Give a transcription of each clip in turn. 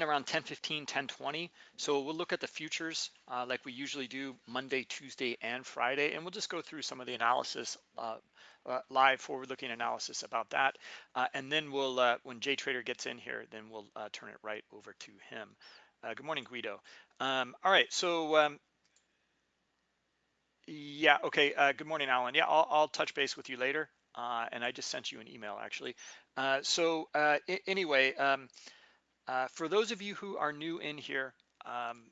around 10:15, 10:20. So we'll look at the futures uh, like we usually do Monday, Tuesday, and Friday, and we'll just go through some of the analysis, uh, uh, live forward-looking analysis about that, uh, and then we'll, uh, when Jay Trader gets in here, then we'll uh, turn it right over to him. good morning, Guido. Um, all right, so um, yeah, okay. good morning, Alan. Yeah, I'll, I'll touch base with you later, and I just sent you an email actually. so anyway. Um, uh, for those of you who are new in here, um,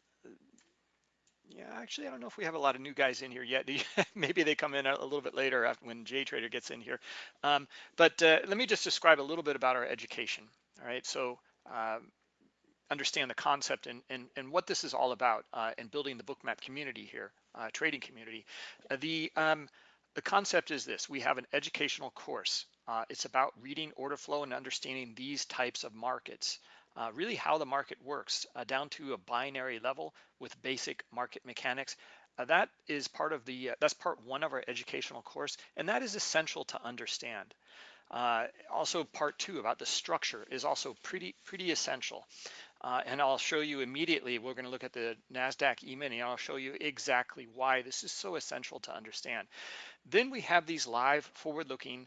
yeah, actually, I don't know if we have a lot of new guys in here yet. Maybe they come in a, little bit later after when Jay Trader gets in here. Um, but uh, let me just describe a little bit about our education. All right, so um, understand the concept and, and, and what this is all about uh, in building the bookmap community here, uh, trading community. Uh, the, um, the concept is this, we have an educational course. Uh, it's about reading order flow and understanding these types of markets uh, really how the market works uh, down to a binary level with basic market mechanics. Uh, that is part of the, uh, that's part one of our educational course, and that is essential to understand. Uh, also part two about the structure is also pretty, pretty essential. Uh, and I'll show you immediately, we're gonna look at the NASDAQ E-mini, I'll show you exactly why this is so essential to understand. Then we have these live forward-looking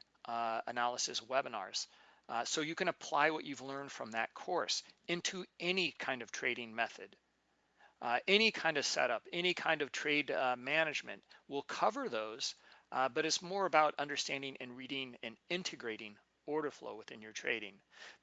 analysis webinars. Uh, so you can apply what you've learned from that course into any kind of trading method. Uh, any kind of setup, any kind of trade uh, management will cover those, uh, but it's more about understanding and reading and integrating order flow within your trading.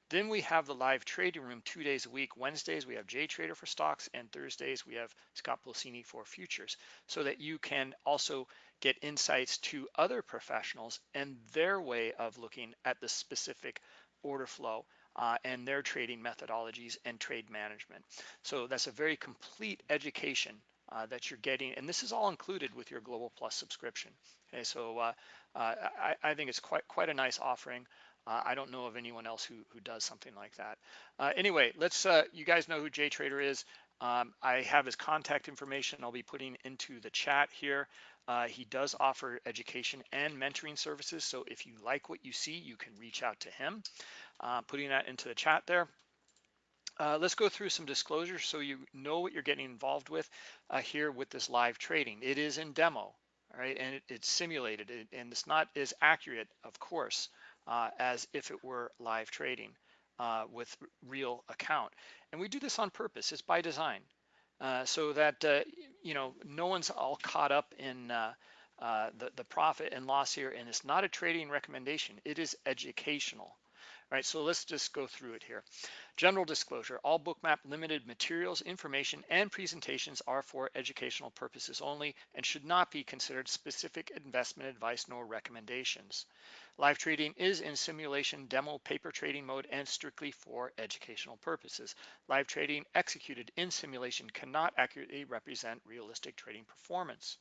Then we have the live trading room two days a week. Wednesdays, we have Jay Trader for stocks, and Thursdays, we have Scott Pulcini for futures, so that you can also get insights to other professionals and their way of looking at the specific order flow uh, and their trading methodologies and trade management. So that's a very complete education uh, that you're getting, and this is all included with your Global Plus subscription. Okay, so uh, uh I, I, think it's quite quite a nice offering. Uh, I don't know of anyone else who, who does something like that. Uh, anyway, let's, you guys know who Jay Trader is. Um, I have his contact information I'll be putting into the chat here. Uh, he does offer education and mentoring services. So if you like what you see, you can reach out to him. Uh, putting that into the chat there. Uh, let's go through some disclosures so you know what you're getting involved with uh, here with this live trading. It is in demo, all right, and it, it's simulated, it, and it's not as accurate, of course, uh, as if it were live trading uh, with real account. And we do this on purpose. It's by design. So that you know no one's all caught up in uh, uh, the the profit and loss here, and it's not a trading recommendation. It is educational. All right, so let's just go through it here. General disclosure, all bookmap limited materials, information, and presentations are for educational purposes only and should not be considered specific investment advice nor recommendations. Live trading is in simulation demo paper trading mode and strictly for educational purposes. Live trading executed in simulation cannot accurately represent realistic trading performance.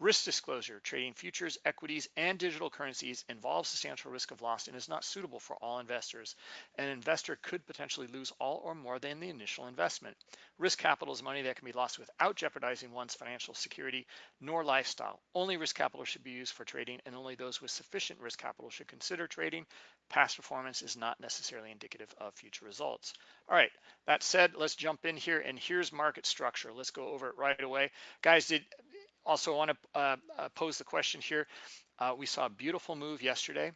Risk disclosure, trading futures, equities, and digital currencies involves substantial risk of loss and is not suitable for all investors. An investor could potentially lose all or more than the initial investment. Risk capital is money that can be lost without jeopardizing one's financial security nor lifestyle. Only risk capital should be used for trading and only those with sufficient risk capital should consider trading. Past performance is not necessarily indicative of future results. All right, that said, let's jump in here and here's market structure. Let's go over it right away. Guys, did also want to uh, uh, pose the question here. Uh, we saw a beautiful move yesterday.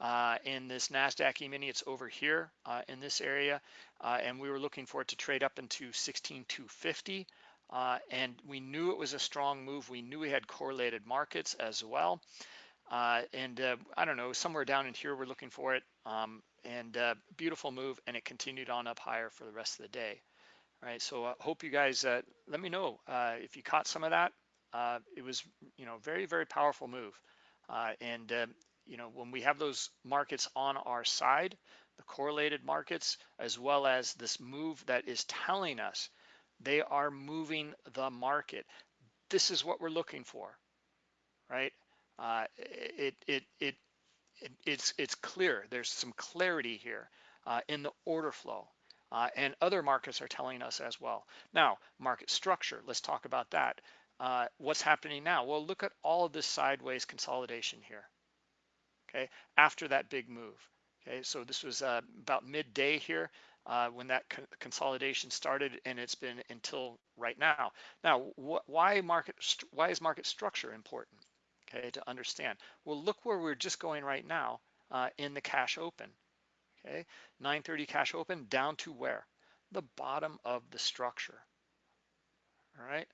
Uh, in this NASDAQ E-mini, it's over here uh, in this area, uh, and we were looking for it to trade up into 16,250. Uh, and we knew it was a strong move. We knew we had correlated markets as well. Uh, and uh, I don't know, somewhere down in here, we're looking for it. Um, and uh, beautiful move, and it continued on up higher for the rest of the day. All right, so I uh, hope you guys uh, let me know uh, if you caught some of that. it was, you know, very, very powerful move. and, you know, when we have those markets on our side, the correlated markets, as well as this move that is telling us they are moving the market. This is what we're looking for, right? Uh, it, it, it, it, it's, it's clear. There's some clarity here uh, in the order flow. Uh, and other markets are telling us as well. Now, market structure, let's talk about that. Uh, what's happening now? Well, look at all of this sideways consolidation here, okay, after that big move. Okay, so this was uh, about midday here. uh, when that co consolidation started, and it's been until right now. Now, wh why market? Why is market structure important? Okay, to understand. Well, look where we're just going right now uh, in the cash open. Okay, 930 cash open down to where? The bottom of the structure. All right,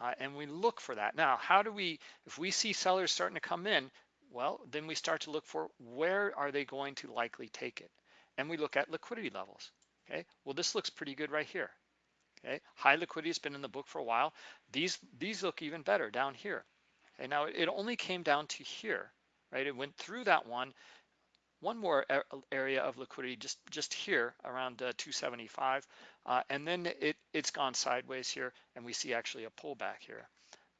uh, and we look for that. Now, how do we? If we see sellers starting to come in, well, then we start to look for where are they going to likely take it, and we look at liquidity levels. Okay, well, this looks pretty good right here. Okay, high liquidity has been in the book for a while. These these look even better down here. Okay, now it only came down to here, right? It went through that one, one more area of liquidity just just here around uh, 275, uh, and then it it's gone sideways here, and we see actually a pullback here.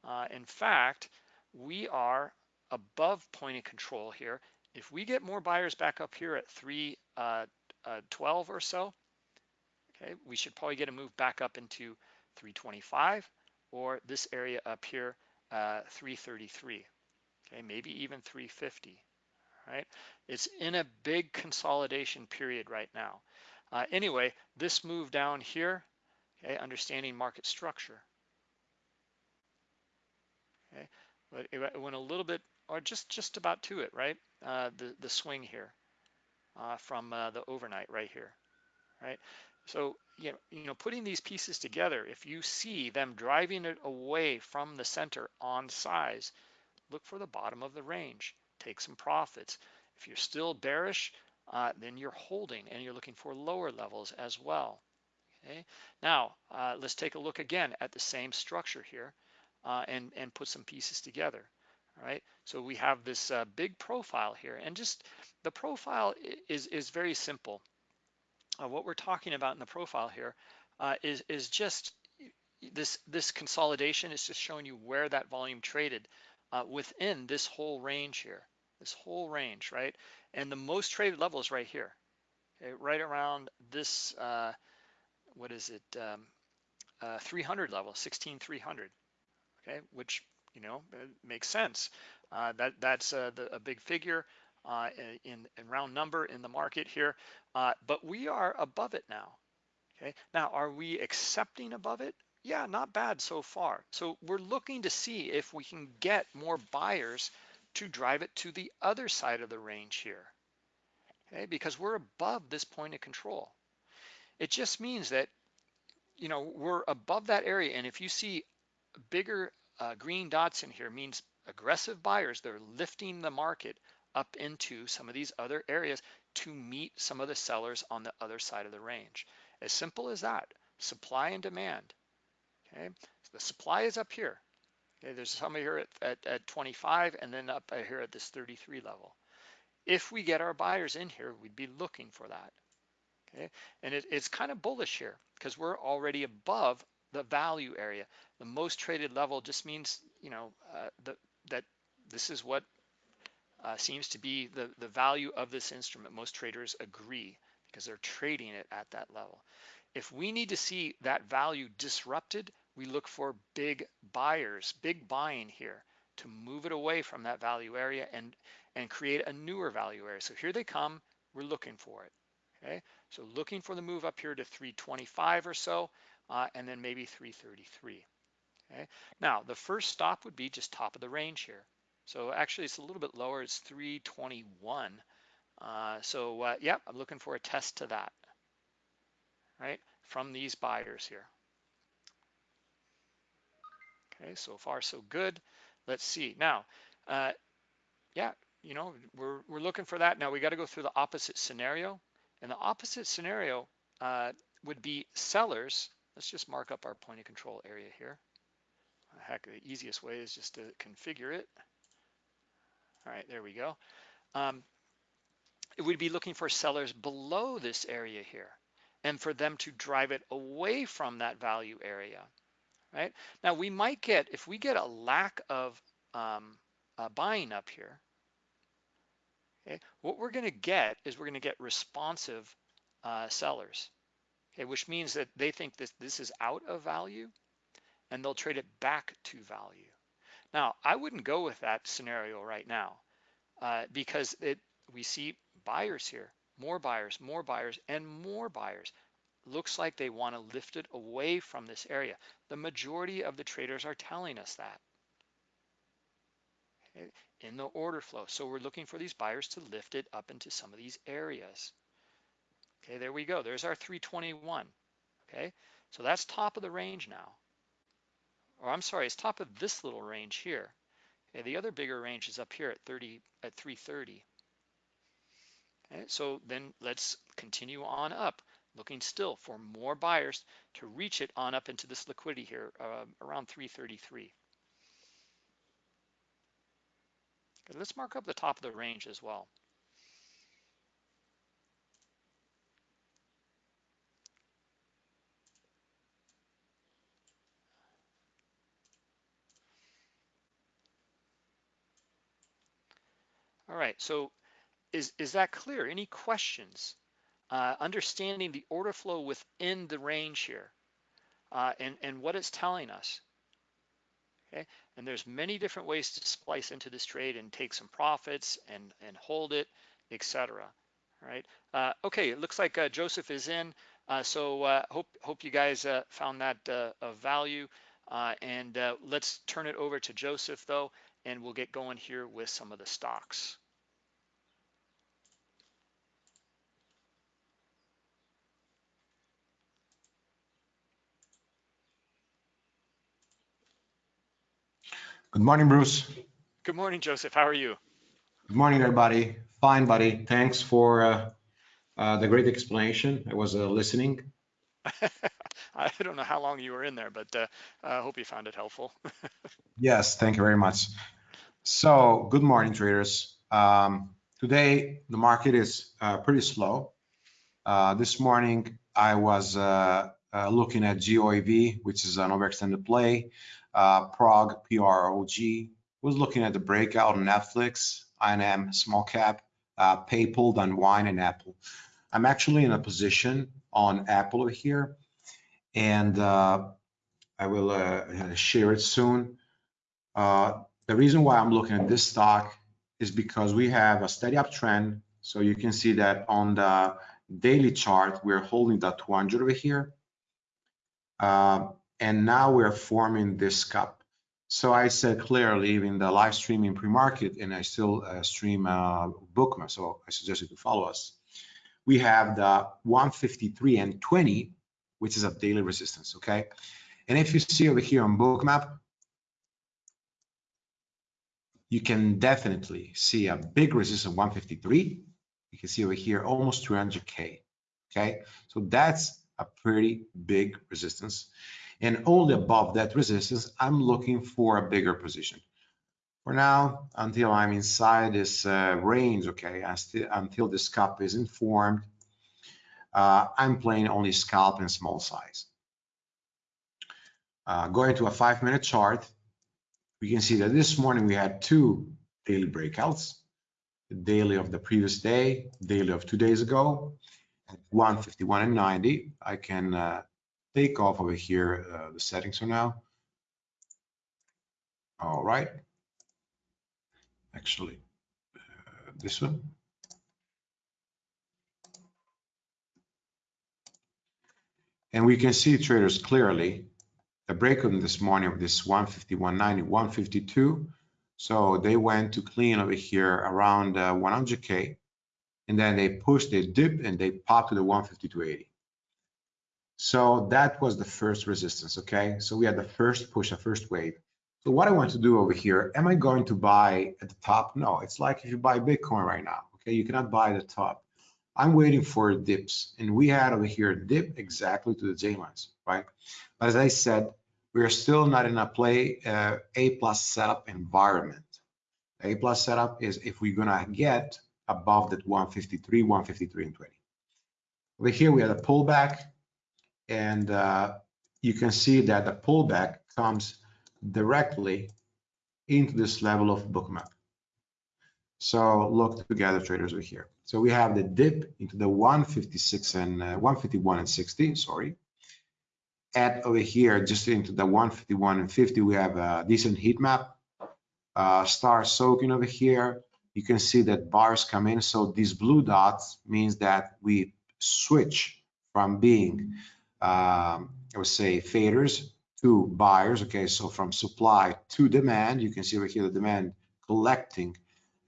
Uh, in fact, we are above point of control here. If we get more buyers back up here at 312 uh, uh, or so, Okay, we should probably get a move back up into 325 or this area up here, uh, 333. Okay, maybe even 350. Right, it's in a big consolidation period right now. Uh, anyway, this move down here, okay, understanding market structure. Okay, but it went a little bit, or just just about to it, right? Uh, the the swing here uh, from uh, the overnight right here, right? So, you know, you know, putting these pieces together, if you see them driving it away from the center on size, look for the bottom of the range, take some profits. If you're still bearish, uh, then you're holding and you're looking for lower levels as well. Okay. Now, uh, let's take a look again at the same structure here uh, and, and put some pieces together. All right. So we have this uh, big profile here and just the profile is, is very simple uh, what we're talking about in the profile here uh, is is just this this consolidation is just showing you where that volume traded uh, within this whole range here, this whole range, right? And the most traded level is right here, okay? right around this, uh, what is it, um, uh, 300 level, 16300, okay? Which you know makes sense. Uh, that that's the, a big figure uh, in, in, round number in the market here, uh, but we are above it now. Okay, now are we accepting above it? Yeah, not bad so far. So we're looking to see if we can get more buyers to drive it to the other side of the range here. Okay, because we're above this point of control. It just means that you know we're above that area, and if you see bigger uh, green dots in here, means aggressive buyers. They're lifting the market up into some of these other areas to meet some of the sellers on the other side of the range. As simple as that, supply and demand. Okay, so the supply is up here. Okay, there's some here at, at, at 25 and then up here at this 33 level. If we get our buyers in here, we'd be looking for that. Okay, and it, it's kind of bullish here because we're already above the value area. The most traded level just means, you know, uh, the, that this is what uh, seems to be the, the value of this instrument. Most traders agree because they're trading it at that level. If we need to see that value disrupted, we look for big buyers, big buying here to move it away from that value area and, and create a newer value area. So here they come, we're looking for it, okay? So looking for the move up here to 325 or so, uh, and then maybe 333, okay? Now, the first stop would be just top of the range here. So actually it's a little bit lower, it's 321. Uh, so uh, yeah, I'm looking for a test to that, right? From these buyers here. Okay, so far so good. Let's see. Now, uh, yeah, you know, we're, we're looking for that. Now we got to go through the opposite scenario. And the opposite scenario uh, would be sellers. Let's just mark up our point of control area here. Heck, the easiest way is just to configure it. All right, there we go. Um, it would be looking for sellers below this area here and for them to drive it away from that value area, right? Now we might get, if we get a lack of um, uh, buying up here, okay, what we're gonna get is we're gonna get responsive uh, sellers, okay, which means that they think that this is out of value and they'll trade it back to value. Now, I wouldn't go with that scenario right now uh, because it we see buyers here, more buyers, more buyers, and more buyers looks like they want to lift it away from this area. The majority of the traders are telling us that okay, in the order flow. So we're looking for these buyers to lift it up into some of these areas. Okay, there we go. There's our 321. Okay, so that's top of the range now. Or I'm sorry, it's top of this little range here. Okay, the other bigger range is up here at 30 at 330. Okay, so then let's continue on up, looking still for more buyers to reach it on up into this liquidity here uh, around 333. Okay, let's mark up the top of the range as well. All right, so is, is that clear? Any questions? Uh, understanding the order flow within the range here uh, and, and what it's telling us. Okay, and there's many different ways to splice into this trade and take some profits and, and hold it, etc. All right. Uh, okay, it looks like uh, Joseph is in. Uh, so uh, hope hope you guys found that of value. and let's turn it over to Joseph though, and we'll get going here with some of the stocks. Good morning, Bruce. Good morning, Joseph. How are you? Good morning, everybody. Fine, buddy. Thanks for uh, uh, the great explanation. I was uh, listening. I don't know how long you were in there, but uh, I hope you found it helpful. yes, thank you very much. So, good morning, traders. Um, today, the market is uh, pretty slow. Uh, this morning, I was looking at GOAV, which is an overextended play uh, Prog, P-R-O-G, was looking at the breakout on Netflix, INM, small cap, uh, PayPal, then Wine and Apple. I'm actually in a position on Apple here, and uh, I will uh, share it soon. Uh, the reason why I'm looking at this stock is because we have a steady uptrend. So you can see that on the daily chart, we're holding that 200 over here. Uh, and now we're forming this cup. So I said clearly in the live streaming pre-market, and I still uh, stream uh, Bookmap, so I suggest you to follow us. We have the 153 and 20, which is a daily resistance, okay? And if you see over here on Bookmap, you can definitely see a big resistance 153. You can see over here almost 200K, okay? So that's a pretty big resistance and only above that resistance, I'm looking for a bigger position. For now, until I'm inside this uh, range, okay, until this cup is informed, uh, I'm playing only scalp and small size. Uh, going to a five minute chart, we can see that this morning we had two daily breakouts, daily of the previous day, daily of two days ago, at 151 and 90. I can uh, take off over here uh, the settings for now. All right. Actually, uh, this one. And we can see traders clearly the break on this morning of this 151.90, 152. So they went to clean over here around uh, 100K and then they pushed, they dipped and they popped to the 152.80. So that was the first resistance, okay? So we had the first push, the first wave. So what I want to do over here, am I going to buy at the top? No, it's like if you buy Bitcoin right now, okay? You cannot buy the top. I'm waiting for dips, and we had over here a dip exactly to the J lines, right? But as I said, we are still not in a play uh, A plus setup environment. A plus setup is if we're gonna get above that 153, 153 and 20. Over here, we had a pullback, and uh, you can see that the pullback comes directly into this level of bookmap. So look together traders over here. So we have the dip into the 156 and uh, 151 and 60, sorry. At over here, just into the 151 and 50, we have a decent heat map. Uh, star soaking over here. You can see that bars come in. So these blue dots means that we switch from being, um, I would say, faders to buyers. Okay, so from supply to demand, you can see over here the demand collecting,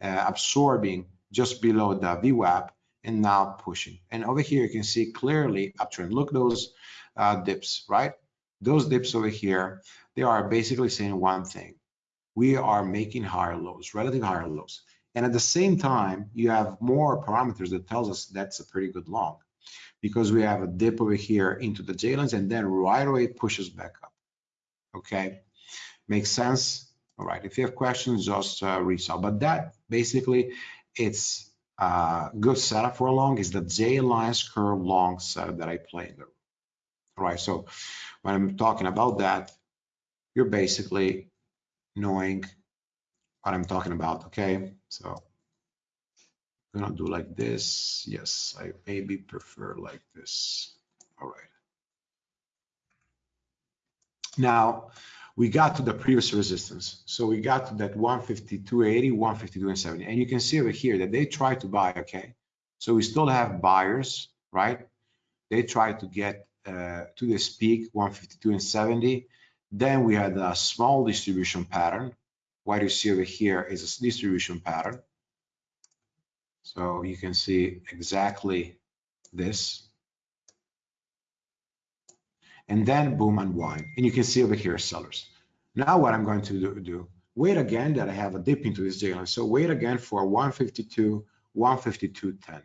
uh, absorbing just below the VWAP and now pushing. And over here, you can see clearly uptrend. Look those uh, dips, right? Those dips over here, they are basically saying one thing. We are making higher lows, relative higher lows. And at the same time, you have more parameters that tells us that's a pretty good long because we have a dip over here into the J lines and then right away pushes back up. Okay, makes sense? All right, if you have questions, just uh, reach out. But that basically, it's a good setup for a long is the J lines curve long setup that I play in the room. All right, so when I'm talking about that, you're basically knowing what I'm talking about, okay? So I'm gonna do like this. Yes, I maybe prefer like this. All right. Now, we got to the previous resistance. So we got to that 152.80, 152.70. And you can see over here that they try to buy, okay? So we still have buyers, right? They try to get uh, to this peak, 152.70. Then we had a small distribution pattern. What you see over here is a distribution pattern. So you can see exactly this. And then boom, and unwind. And you can see over here sellers. Now what I'm going to do, do wait again that I have a dip into this line. So wait again for 152, 152.10.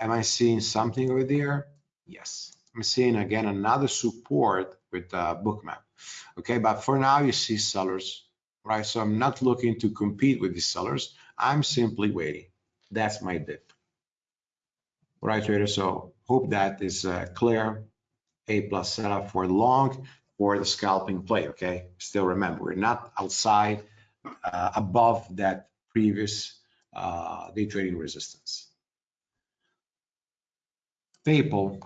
Am I seeing something over there? Yes. I'm seeing again another support with the bookmap. Okay, but for now you see sellers, right? So I'm not looking to compete with these sellers. I'm simply waiting. That's my dip. All right, traders. So hope that is uh, clear. A plus setup for long for the scalping play. Okay. Still remember, we're not outside uh, above that previous uh, day trading resistance. PayPal.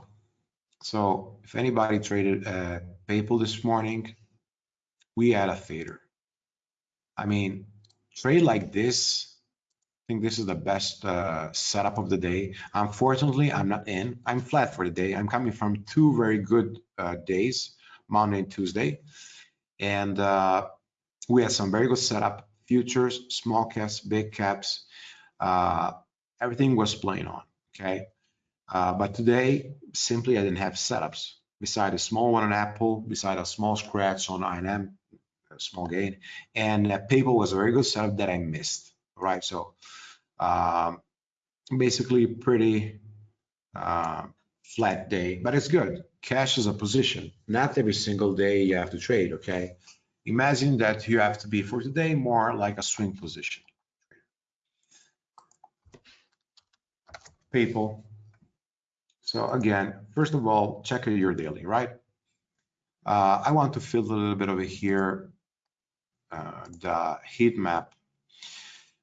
So if anybody traded uh, PayPal this morning, we had a fader. I mean, trade like this think this is the best uh, setup of the day. Unfortunately, I'm not in. I'm flat for the day. I'm coming from two very good uh, days, Monday and Tuesday. And uh, we had some very good setup, futures, small caps, big caps. Uh, everything was playing on, okay? Uh, but today, simply I didn't have setups. Beside a small one on Apple, beside a small scratch on INM, small gain, and uh, PayPal was a very good setup that I missed right? So um, basically pretty uh, flat day, but it's good. Cash is a position. Not every single day you have to trade, okay? Imagine that you have to be for today more like a swing position. People. So again, first of all, check your daily, right? Uh, I want to fill a little bit over here uh, the heat map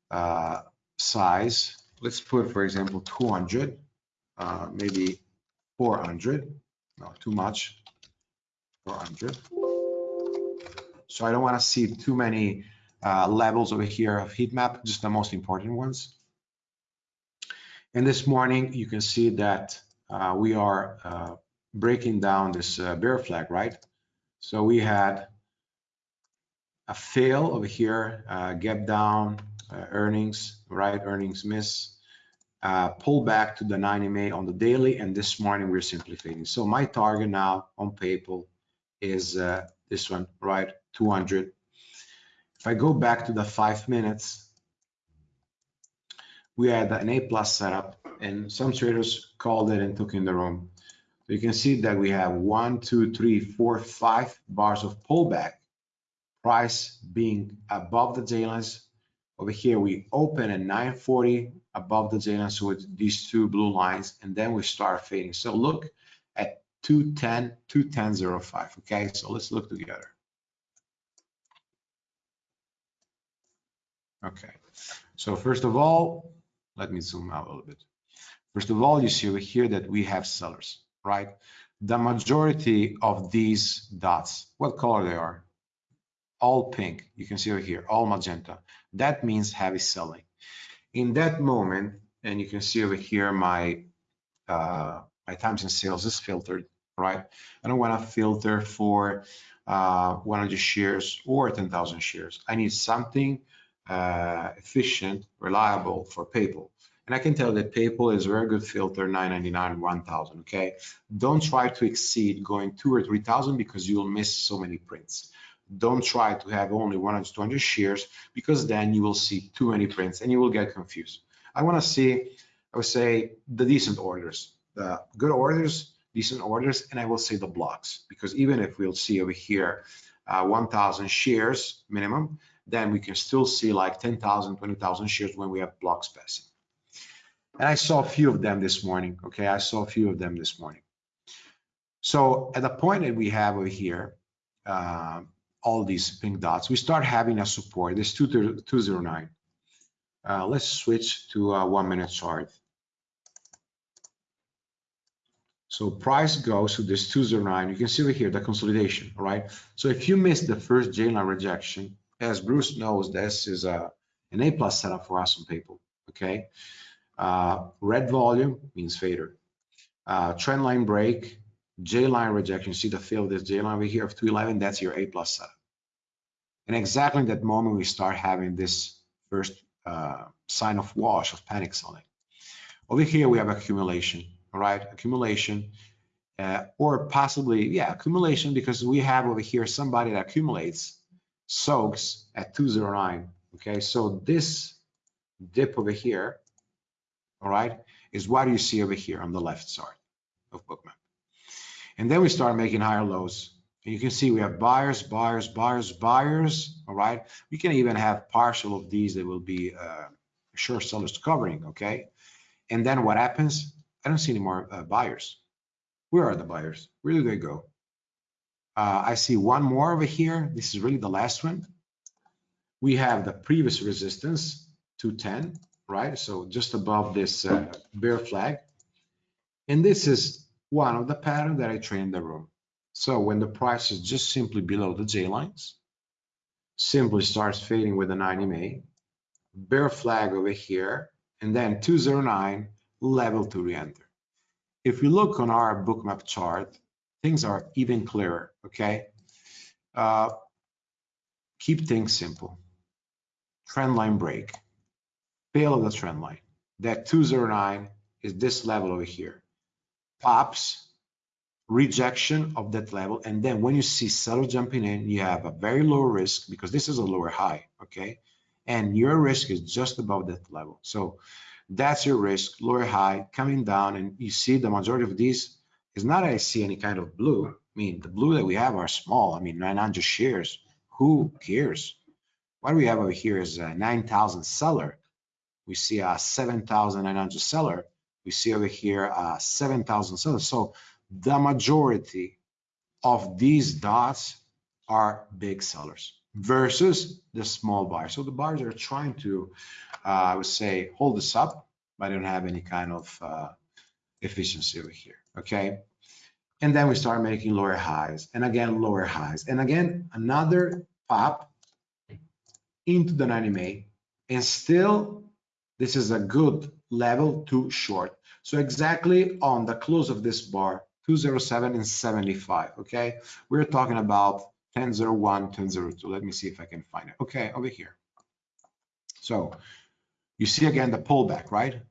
uh, size. Let's put, for example, 200, uh, maybe 400. No, too much. 400. So I don't want to see too many uh, levels over here of heat map, just the most important ones. And this morning, you can see that uh, we are uh, breaking down this uh, bear flag, right? So we had a fail over here, uh, gap down, uh, earnings, right? Earnings miss. Uh, pull back to the 90 MA on the daily, and this morning we're simply fading. So my target now on PayPal is uh, this one, right? 200. If I go back to the five minutes, we had an A plus setup, and some traders called it and took in the room. So you can see that we have one, two, three, four, five bars of pullback. Price being above the J lines, over here, we open at 940 above the J-line, so with these two blue lines, and then we start fading. So look at 210, 210.05, okay? So let's look together. Okay, so first of all, let me zoom out a little bit. First of all, you see over here that we have sellers, right? The majority of these dots, what color they are? all pink. You can see over here, all magenta. That means heavy selling. In that moment, and you can see over here my uh, my times in sales is filtered, right? I don't want to filter for uh, 100 shares or 10,000 shares. I need something uh, efficient, reliable for PayPal. And I can tell that PayPal is a very good filter, 999, 1000, okay? Don't try to exceed going two or 3000 because you'll miss so many prints. Don't try to have only 100, 200 shares because then you will see too many prints and you will get confused. I wanna see, I would say the decent orders, the good orders, decent orders, and I will say the blocks because even if we'll see over here, uh, 1000 shares minimum, then we can still see like 10,000, 20,000 shares when we have blocks passing. And I saw a few of them this morning. Okay, I saw a few of them this morning. So at the point that we have over here, uh, all these pink dots, we start having a support, this 209. Uh, let's switch to a one minute chart. So price goes to this 209. You can see over here the consolidation, right? So if you miss the first J line rejection, as Bruce knows, this is a, an A plus setup for us on PayPal, okay? Uh, red volume means fader. Uh, trend line break, J line rejection. See the fill of this J line over here of 211, that's your A plus setup. And exactly that moment, we start having this first uh, sign of wash of panic selling. Over here, we have accumulation, all right? Accumulation, uh, or possibly, yeah, accumulation because we have over here somebody that accumulates, soaks at 209, okay? So this dip over here all right, is what you see over here on the left side of bookmap. And then we start making higher lows. And you can see we have buyers, buyers, buyers, buyers, all right? We can even have partial of these that will be uh, short sellers covering, okay? And then what happens? I don't see any more uh, buyers. Where are the buyers? Where do they go? Uh, I see one more over here. This is really the last one. We have the previous resistance, 210 right? So just above this uh, bear flag. And this is one of the pattern that I train in the room. So when the price is just simply below the J lines, simply starts fading with the 90 MA, bear flag over here, and then 209 level to re-enter. If we look on our bookmap chart, things are even clearer, okay? Uh, keep things simple. Trend line break fail of the trend line. That 209 is this level over here. Pops, rejection of that level. And then when you see seller jumping in, you have a very low risk because this is a lower high, okay? And your risk is just above that level. So that's your risk, lower high, coming down. And you see the majority of these is not I see any kind of blue. I mean, the blue that we have are small. I mean, 900 shares. Who cares? What we have over here is a 9,000 seller we see a 7,900 seller. We see over here a 7,000 sellers. So the majority of these dots are big sellers versus the small buyers. So the buyers are trying to, uh, I would say, hold this up, but don't have any kind of uh, efficiency over here, okay? And then we start making lower highs and again, lower highs. And again, another pop into the 90 MA and still this is a good level to short. So exactly on the close of this bar, 207 and 75, okay? We're talking about 1001, 1002. Let me see if I can find it. Okay, over here. So you see again the pullback, right?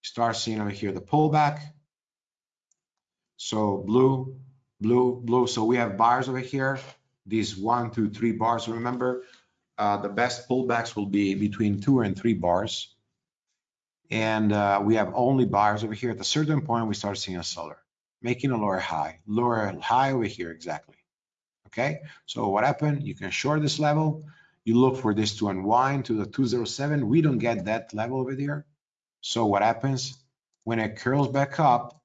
Start seeing over here the pullback. So blue, blue, blue. So we have bars over here. These one, two, three bars. Remember, uh, the best pullbacks will be between two and three bars. And uh, we have only buyers over here. At a certain point, we start seeing a seller making a lower high, lower high over here exactly. Okay, so what happened? You can short this level. You look for this to unwind to the 207. We don't get that level over there. So what happens? When it curls back up,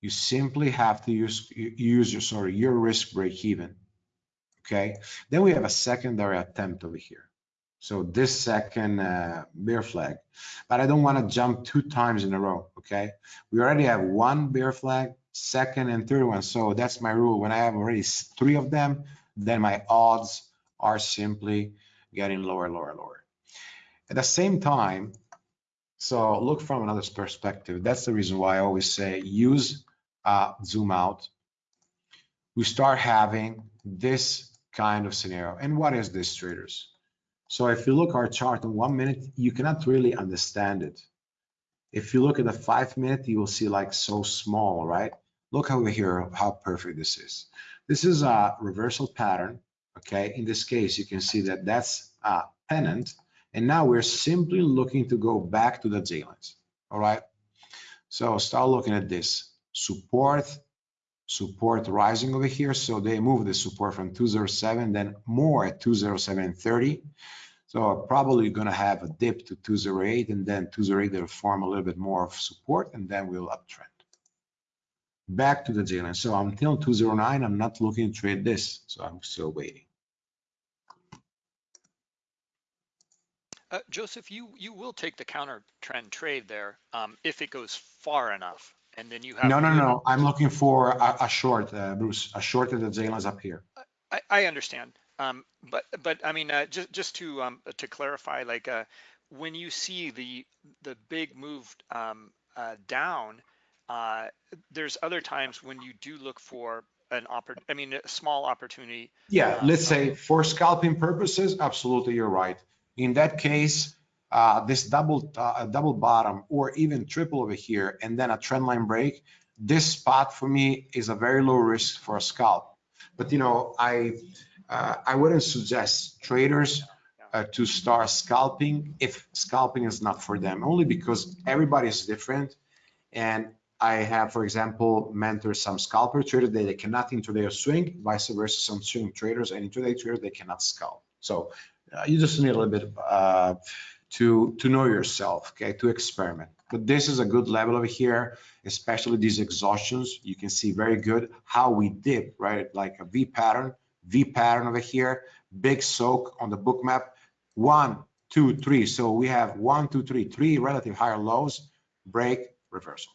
you simply have to use use your sorry your risk break even okay? Then we have a secondary attempt over here. So this second uh, bear flag, but I don't want to jump two times in a row, okay? We already have one bear flag, second and third one. So that's my rule. When I have already three of them, then my odds are simply getting lower, lower, lower. At the same time, So look from another perspective. That's the reason why I always say use uh, zoom out. We start having this kind of scenario. And what is this traders? So if you look our chart in one minute, you cannot really understand it. If you look at the five minute, you will see like so small, right? Look over here, how perfect this is. This is a reversal pattern, okay? In this case, you can see that that's a pennant. And now we're simply looking to go back to the J lines, all right? So start looking at this. Support, support rising over here. So they move the support from 207, then more at 207.30. So probably going to have a dip to 208 and then 208 they'll form a little bit more of support and then we'll uptrend. Back to the line. So until 209, I'm not looking to trade this. So I'm still waiting. Uh, Joseph, you you will take the counter trend trade there um, if it goes far enough, and then you have No, no, no. I'm looking for a, a short, uh, Bruce, a short at the J up here. I, I understand, um, but but I mean, uh, just just to um, to clarify, like uh, when you see the the big move um, uh, down, uh, there's other times when you do look for an oppor- I mean, a small opportunity. Yeah, Uh, let's say for scalping purposes, absolutely, you're right. In that case, uh, this double, uh, double bottom or even triple over here and then a trend line break, this spot for me is a very low risk for a scalp. But you know, I, uh, I wouldn't suggest traders uh, to start scalping if scalping is not for them, only because everybody is different. And I have, for example, mentored some scalper traders that they cannot intraday or swing, vice versa, some swing traders and intraday traders, they cannot scalp. So uh, you just need a little bit to, to know yourself, okay, to experiment. But this is a good level over here, especially these exhaustions. You can see very good how we dip, right? Like a V pattern, V pattern over here, big soak on the Bookmap. One, two, three. So we have one, two, three, three relative higher lows, break, reversal.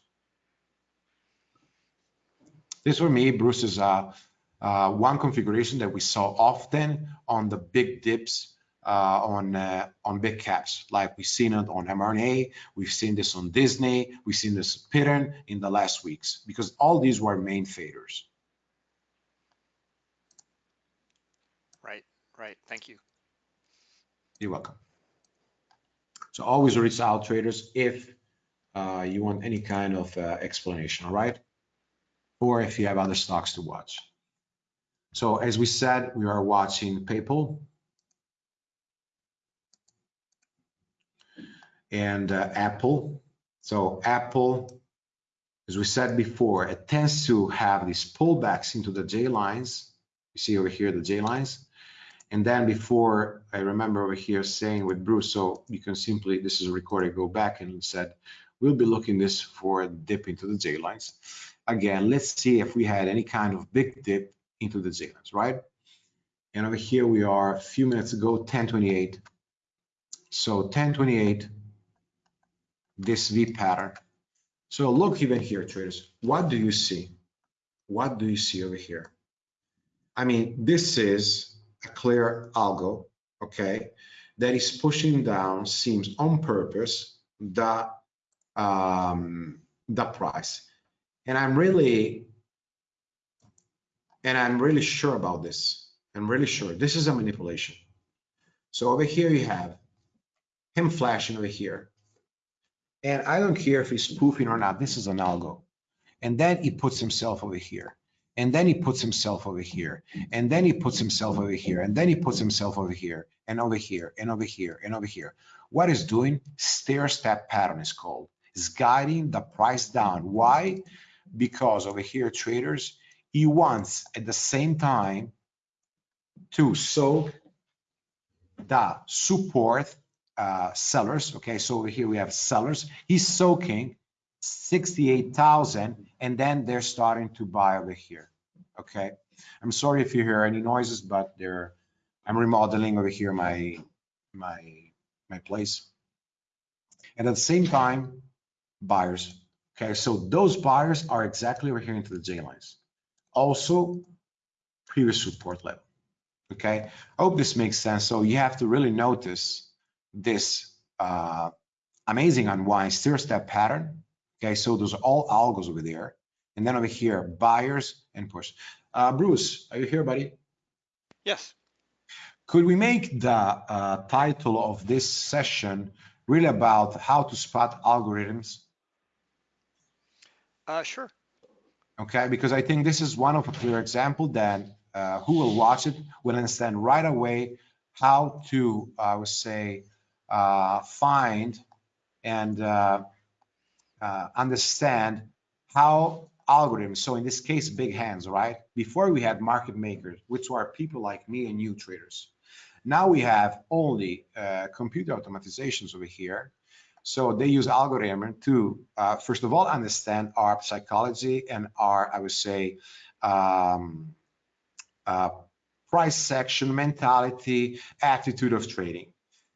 This for me, Bruce, is uh, uh, one configuration that we saw often on the big dips uh, on uh, on big caps. Like we've seen it on mRNA, we've seen this on Disney, we've seen this Pittern in the last weeks because all these were main faders. Right, right. Thank you. You're welcome. So always reach out traders if uh, you want any kind of uh, explanation, all right? Or if you have other stocks to watch. So as we said, we are watching PayPal. And uh, Apple. So Apple, as we said before, it tends to have these pullbacks into the J lines. You see over here the J lines. And then before, I remember over here saying with Bruce, so you can simply, this is a recording, go back and said, we'll be looking this for a dip into the J lines. Again, let's see if we had any kind of big dip into the J lines, right? And over here we are a few minutes ago, 1028. So 1028, this V pattern. So look even here, traders, what do you see? What do you see over here? I mean, this is a clear algo, okay, that is pushing down, seems on purpose, the, um, the price. And I'm really, and I'm really sure about this. I'm really sure this is a manipulation. So over here you have him flashing over here. And I don't care if he's spoofing or not, this is an algo. And then he puts himself over here. And then he puts himself over here. And then he puts himself over here. And then he puts himself over here and over here and over here and over here. What is doing? Stair step pattern is called. Is guiding the price down. Why? Because over here, traders, he wants at the same time to soak the support uh, sellers. Okay, so over here we have sellers. He's soaking 68,000 and then they're starting to buy over here. Okay, I'm sorry if you hear any noises, but they're, I'm remodeling over here my, my, my place. And at the same time, buyers. Okay, so those buyers are exactly over here into the J lines. Also, previous support level. Okay, I hope this makes sense. So you have to really notice this uh, amazing unwind stair step pattern. Okay, so those are all algos over there. And then over here, buyers and push. Uh, Bruce, are you here, buddy? Yes. Could we make the uh, title of this session really about how to spot algorithms? Uh, sure. Okay, because I think this is one of a clear example that uh, who will watch it will understand right away how to, I would say, uh, find and uh, uh, understand how algorithms, so in this case, big hands, right? Before we had market makers, which were people like me and you traders. Now we have only uh, computer automatizations over here. So they use algorithm to, uh, first of all, understand our psychology and our, I would say, um, price action, mentality, attitude of trading.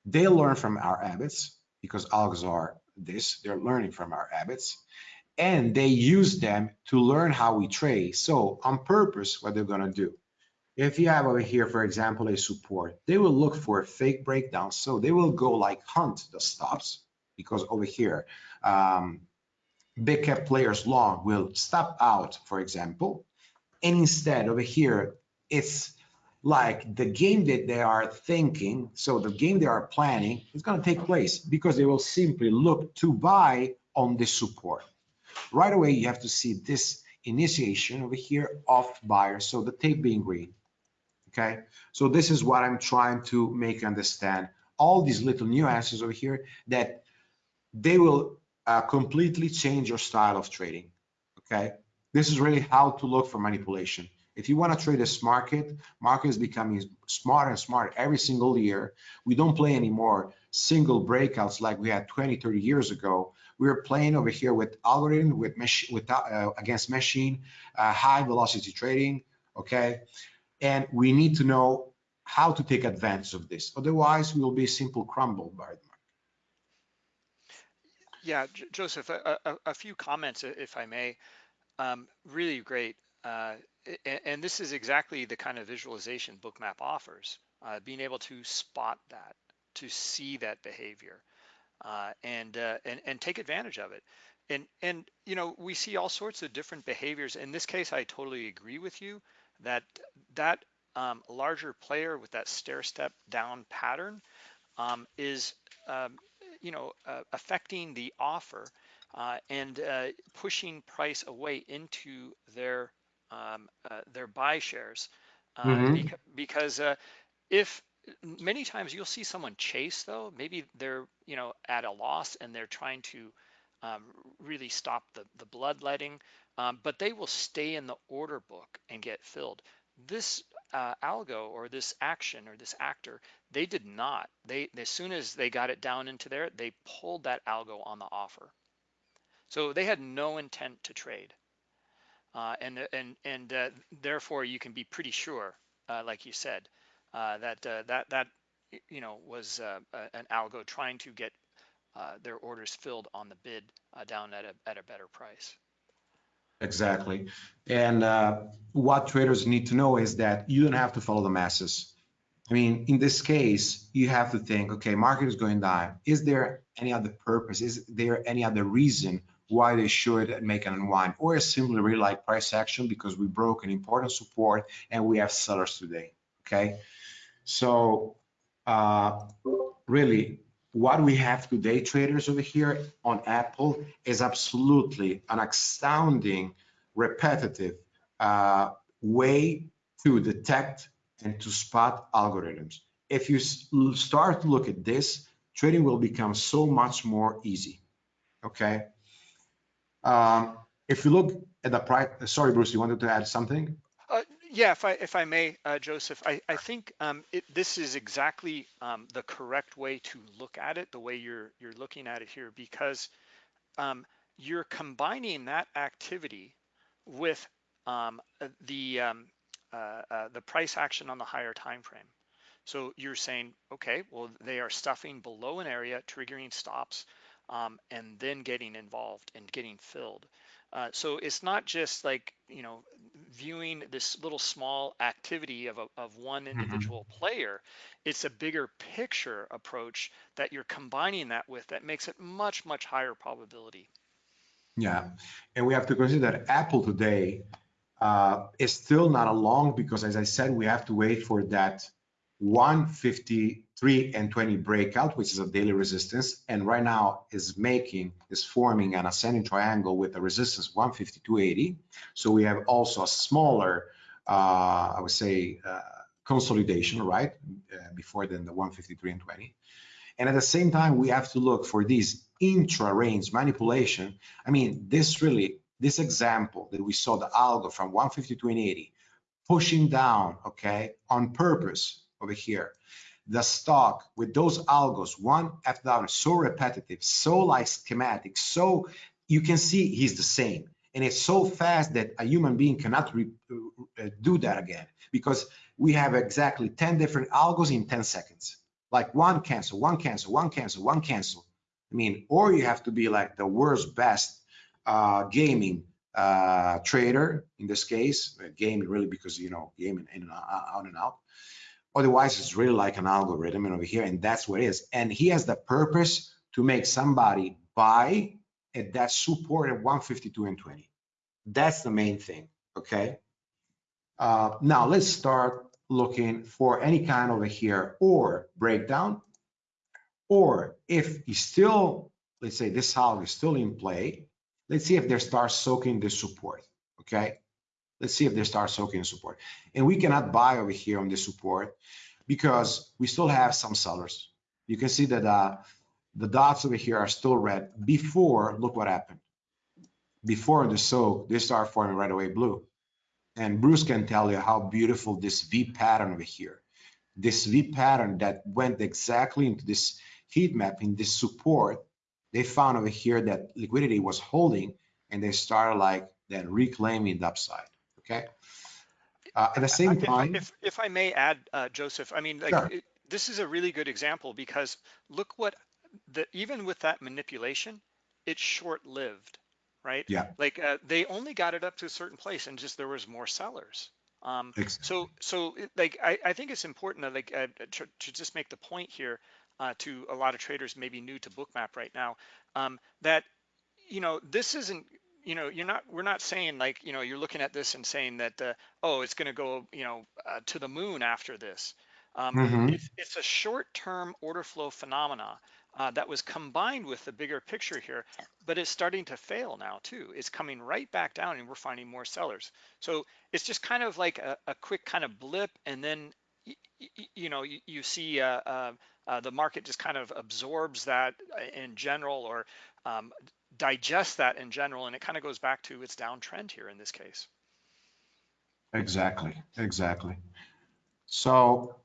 They learn from our habits because algos are this, they're learning from our habits and they use them to learn how we trade. So on purpose, what they're gonna do. If you have over here, for example, a support, they will look for a fake breakdown. So they will go like hunt the stops because over here, um, big cap players long will stop out, for example. And instead over here, it's like the game that they are thinking, so the game they are planning is going to take place because they will simply look to buy on the support. Right away, you have to see this initiation over here of buyer, so the tape being green. Okay, so this is what I'm trying to make understand. All these little nuances over here that they will uh, completely change your style of trading. Okay, this is really how to look for manipulation. If you want to trade this market, market is becoming smarter and smarter every single year. We don't play anymore single breakouts like we had 20, 30 years ago. We're playing over here with algorithm, with, with uh, against machine, uh, high velocity trading, okay? And we need to know how to take advantage of this. Otherwise, we will be simple crumble by the market. Yeah, J Joseph, a, a, a, few comments, if I may. Um, really great. Uh, and, this is exactly the kind of visualization Bookmap offers, uh, being able to spot that, to see that behavior, uh, and, uh, and, and take advantage of it. And, and, you know, we see all sorts of different behaviors. In this case, I totally agree with you that that um, larger player with that stair step down pattern um, is, um, you know, uh, affecting the offer uh, and uh, pushing price away into their um, uh, their buy shares uh, mm-hmm. beca- because uh, if many times you'll see someone chase though maybe they're you know at a loss and they're trying to um, really stop the the bloodletting um, but they will stay in the order book and get filled. This uh, algo or this action or this actor they did not. They as soon as they got it down into there they pulled that algo on the offer. So they had no intent to trade uh, and and and uh, therefore you can be pretty sure, uh, like you said, uh, that uh, that that you know was uh, an algo trying to get their orders filled on the bid down at a at a better price. Exactly, and what traders need to know is that you don't have to follow the masses. I mean, in this case, you have to think, okay, market is going down. Is there any other purpose? Is there any other reason why they should make an unwind or a simply really like price action because we broke an important support and we have sellers today okay? So uh, really what we have today traders over here on apple is absolutely an astounding repetitive uh, way to detect and to spot algorithms. If you start to look at this trading will become so much more easy okay um, if you look at the price, sorry, Bruce, you wanted to add something? Uh, yeah, if I if I may, uh, Joseph, I I think um, it, this is exactly um, the correct way to look at it, the way you're you're looking at it here, because um, you're combining that activity with um, uh, the um, uh, uh, the price action on the higher time frame. So you're saying, okay, well, they are stuffing below an area, triggering stops um, and then getting involved and getting filled. Uh, so it's not just like, you know, viewing this little small activity of, a, of one Mm-hmm. individual player. It's a bigger picture approach that you're combining that with that makes it much, much higher probability. Yeah, and we have to consider that Apple today uh, is still not along because, as I said, we have to wait for that 153 and 20 breakout, which is a daily resistance, and right now is making is forming an ascending triangle with a resistance 152.80. So we have also a smaller, uh, I would say, uh, consolidation, right, uh, before then the 153 and 20. And at the same time, we have to look for these intra-range manipulation. I mean, this really, this example that we saw the algo from 152 and 80 pushing down, okay, on purpose over here. The stock with those algos, one after the other, so repetitive, so like schematic, so you can see he's the same. And it's so fast that a human being cannot re, uh, do that again because we have exactly 10 different algos in 10 seconds like one cancel, one cancel, one cancel, one cancel. I mean, or you have to be like the world's best uh, gaming uh, trader in this case, uh, gaming really because you know gaming in and out and out. Otherwise, it's really like an algorithm over here, and that's what it is. And he has the purpose to make somebody buy at that support at 152 and 20. That's the main thing. Okay. Uh, now let's start looking for any kind over here or breakdown, or if you still, let's say this hog is still in play, let's see if they start soaking the support, okay? Let's see if they start soaking support. And we cannot buy over here on the support because we still have some sellers. You can see that uh, the dots over here are still red before, look what happened. Before the soak, they start forming right away blue. And Bruce can tell you how beautiful this V pattern over here, this V pattern that went exactly into this heat map in this support, they found over here that liquidity was holding and they started like then reclaiming the upside, okay? Uh, at the same time, if, if I may add, uh, Joseph, I mean, like, Sure. it, this is a really good example because look what the even with that manipulation, it's short-lived, right? Yeah. Like uh, they only got it up to a certain place, and just there was more sellers. Um, Ex- so so it, like I, I think it's important to like uh, to, to just make the point here uh, to a lot of traders maybe new to Bookmap right now um, that you know this isn't you know you're not we're not saying like you know you're looking at this and saying that uh, oh it's going to go you know uh, to the moon after this. Um, Mhm. it's, it's a short-term order flow phenomena uh, that was combined with the bigger picture here but it's starting to fail now too. It's coming right back down and we're finding more sellers. So it's just kind of like a, a quick kind of blip and then y- y- you know you, you see uh, uh, uh, the market just kind of absorbs that uh, in general or um, digest that in general and it kind of goes back to its downtrend here in this case Exactly, exactly. So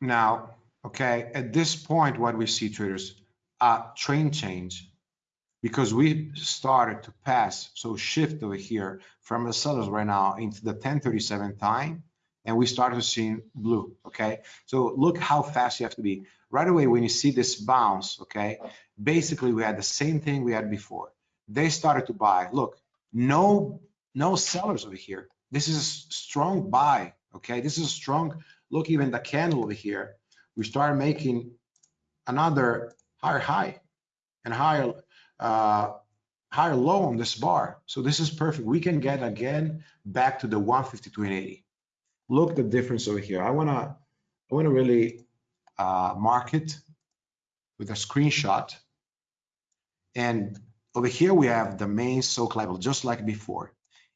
now, okay, at this point, what we see traders, uh, train change, because we started to pass, so shift over here from the sellers right now into the 1037 time, and we started seeing blue, okay? So look how fast you have to be. Right away, when you see this bounce, okay, basically we had the same thing we had before. They started to buy. Look, no no sellers over here. This is a strong buy, okay? This is a strong, look, even the candle over here, we start making another higher high and higher, uh, higher low on this bar. So this is perfect. We can get again back to the 152 and 80. Look the difference over here. I wanna, I wanna really uh, mark it with a screenshot. And over here we have the main soak level, just like before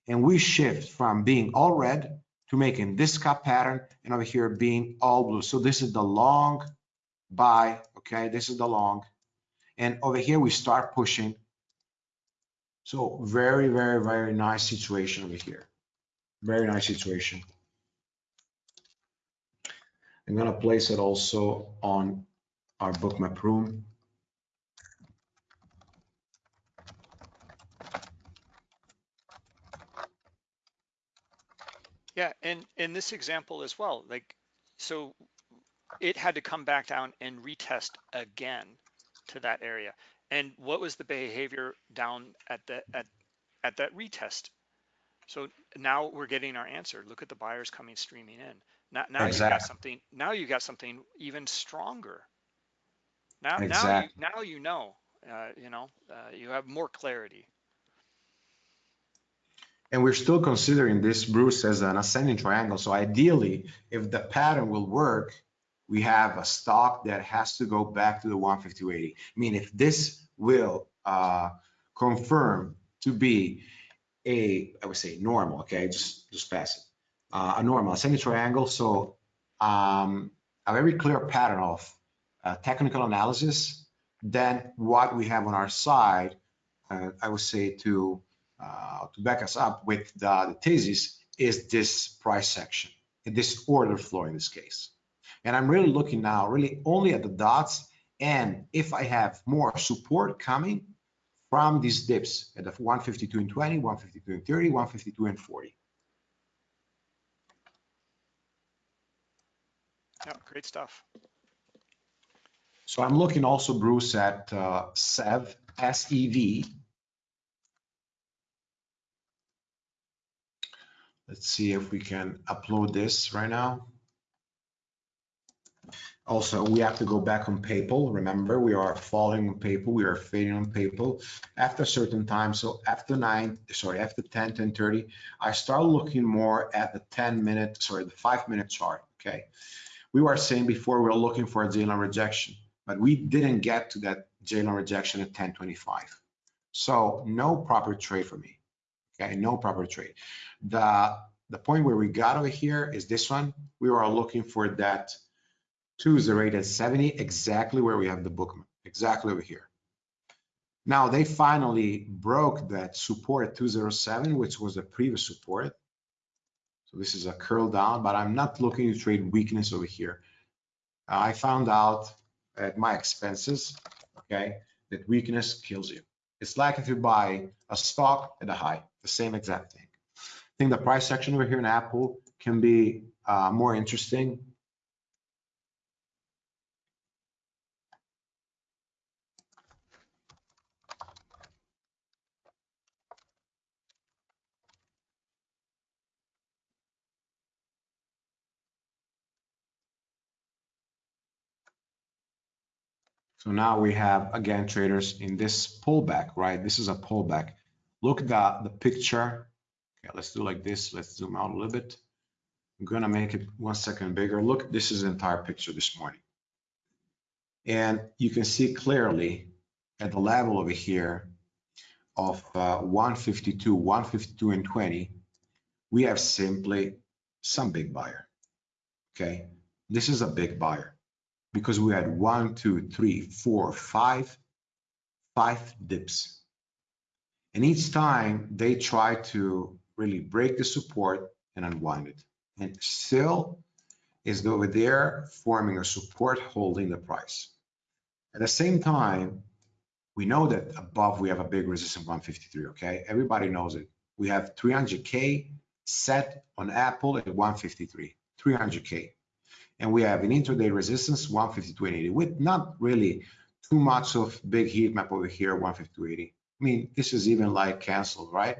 and we shift from being all red to making this cup pattern and over here being all blue. So this is the long buy, okay? This is the long. And over here we start pushing. So very, very, very nice situation over here. Very nice situation. I'm gonna place it also on our bookmap room. yeah and in this example as well like so it had to come back down and retest again to that area and what was the behavior down at the at at that retest So now we're getting our answer. Look at the buyers coming streaming in. Now, now you got something. Now you got something even stronger. Now, now you Exactly. now you know. Uh, you know, uh, you have more clarity. And we're still considering this, Bruce, as an ascending triangle. So ideally, if the pattern will work, we have a stock that has to go back to the 150-80. I mean, if this will uh, confirm to be a, I would say normal, okay, just, just pass it. Uh, a normal ascending triangle, so um, a very clear pattern of uh, technical analysis, then what we have on our side, uh, I would say to uh, to back us up with the, the thesis is this price action, this order flow in this case. And I'm really looking now really only at the dots. And if I have more support coming from these dips at the 152 and 20, 152 and 30, 152 and 40. Yeah, great stuff. So I'm looking also, Bruce, at uh, SEV, S-E-V, Let's see if we can upload this right now. Also, we have to go back on PayPal. Remember, we are following on PayPal. We are fading on PayPal after a certain time. So after nine, sorry, after 10, 10 30, I start looking more at the 10 minute, sorry, the five minute chart. Okay. We were saying before we were looking for a J-line rejection, but we didn't get to that J-line rejection at 1025. So no proper trade for me. Okay, no proper trade. The, the point where we got over here is this one. We were looking for that 208 at 70, exactly where we have the bookman, exactly over here. Now they finally broke that support at 207, which was the previous support. So this is a curl down, but I'm not looking to trade weakness over here. I found out at my expenses, okay, that weakness kills you. It's like if you buy a stock at a high, the same exact thing. I think the price action over here in Apple can be uh, more interesting. So now we have, again, traders in this pullback, right? This is a pullback. Look at the, the picture. Okay, let's do like this. Let's zoom out a little bit. I'm gonna make it one second bigger. Look, this is the entire picture this morning. And you can see clearly at the level over here of uh, 152, 152 and 20, we have simply some big buyer, okay? This is a big buyer because we had one, two, three, four, five, five dips. And each time they try to really break the support and unwind it. And still is over there forming a support holding the price. At the same time, we know that above we have a big resistance 153, okay? Everybody knows it. We have 300K set on Apple at 153, 300K and we have an intraday resistance 152.80 with not really too much of big heat map over here 152.80 i mean this is even like canceled right?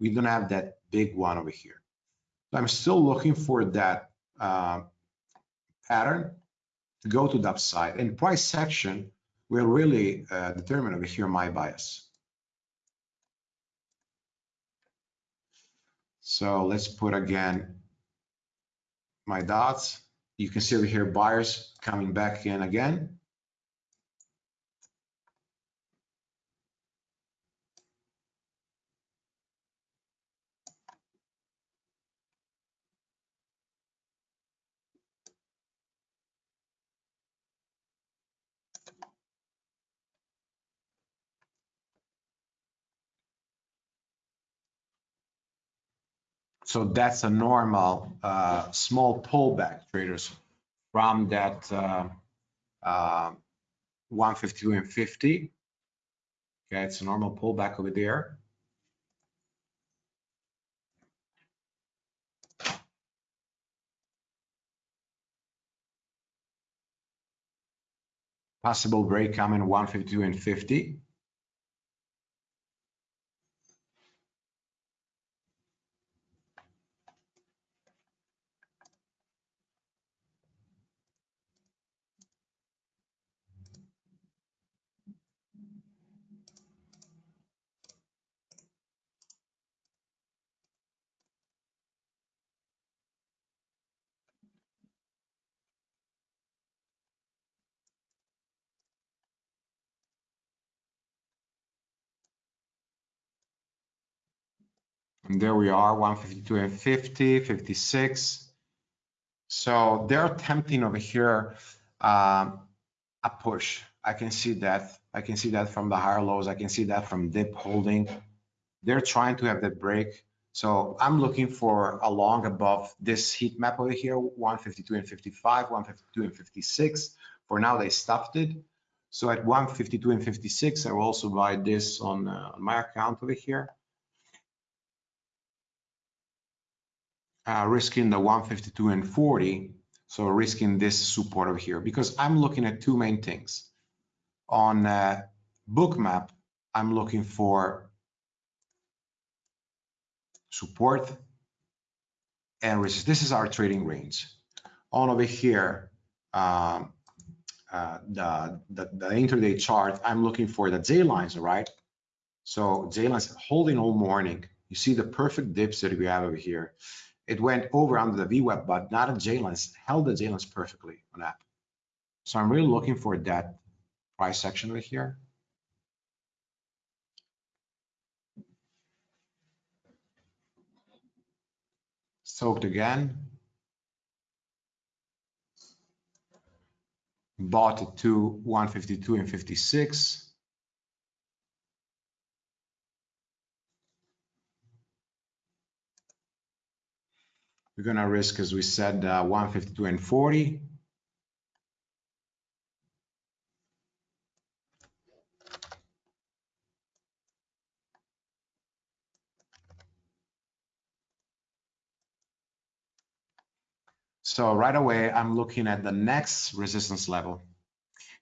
We don't have that big one over here. So i'm still looking for that uh, pattern to go to the upside. And price action will really uh, determine over here my bias. So let's put again my dots you can see over here buyers coming back in again. So that's a normal uh, small pullback traders from that uh, uh, 152 and 50. Okay, it's a normal pullback over there. Possible break coming 152 and 50. And there we are, 152 and 50, 56. So they're attempting over here um, a push. I can see that. I can see that from the higher lows. I can see that from dip holding. They're trying to have that break. So I'm looking for a long above this heat map over here, 152 and 55, 152 and 56. For now, they stuffed it. So at 152 and 56, I will also buy this on, uh, on my account over here. Uh, risking the 152 and 40. So risking this support over here because I'm looking at two main things. On uh, bookmap, I'm looking for support and resist. This is our trading range. On over here, um, uh, the, the, the intraday chart, I'm looking for the J lines, right? So J lines holding all morning. You see the perfect dips that we have over here. It went over under the VWAP, but not a J lines, held the J lines perfectly on that. So I'm really looking for that price action over here. Soaked again. Bought it to 152 and 56. We're gonna risk, as we said, uh, 152 and 40. So right away, I'm looking at the next resistance level.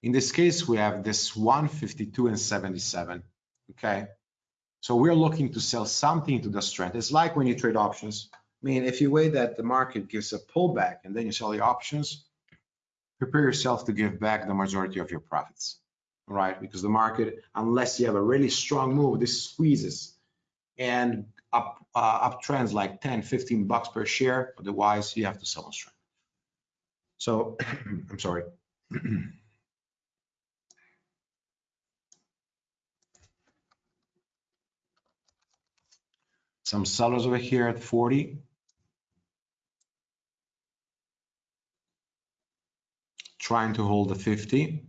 In this case, we have this 152 and 77, okay? So we're looking to sell something to the strength. It's like when you trade options. I mean, if you wait that the market gives a pullback and then you sell the options, prepare yourself to give back the majority of your profits, right? Because the market, unless you have a really strong move, this squeezes and up uh, uptrends like 10, 15 bucks per share. Otherwise, you have to sell on strength. So I'm sorry. Some sellers over here at 40. Trying to hold the 50.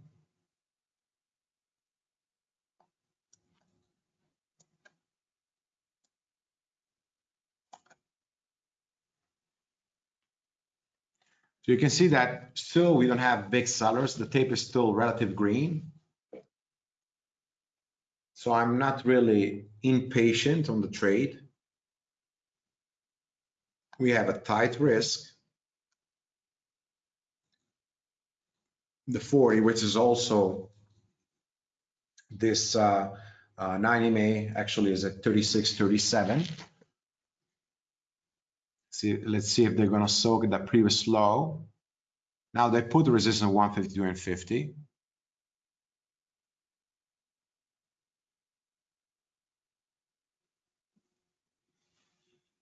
So you can see that still we don't have big sellers. The tape is still relative green. So I'm not really impatient on the trade. We have a tight risk. The 40, which is also this uh, uh, 9 MA actually is at 36, 37. See, let's see if they're gonna soak that previous low. Now they put the resistance 152 and 50.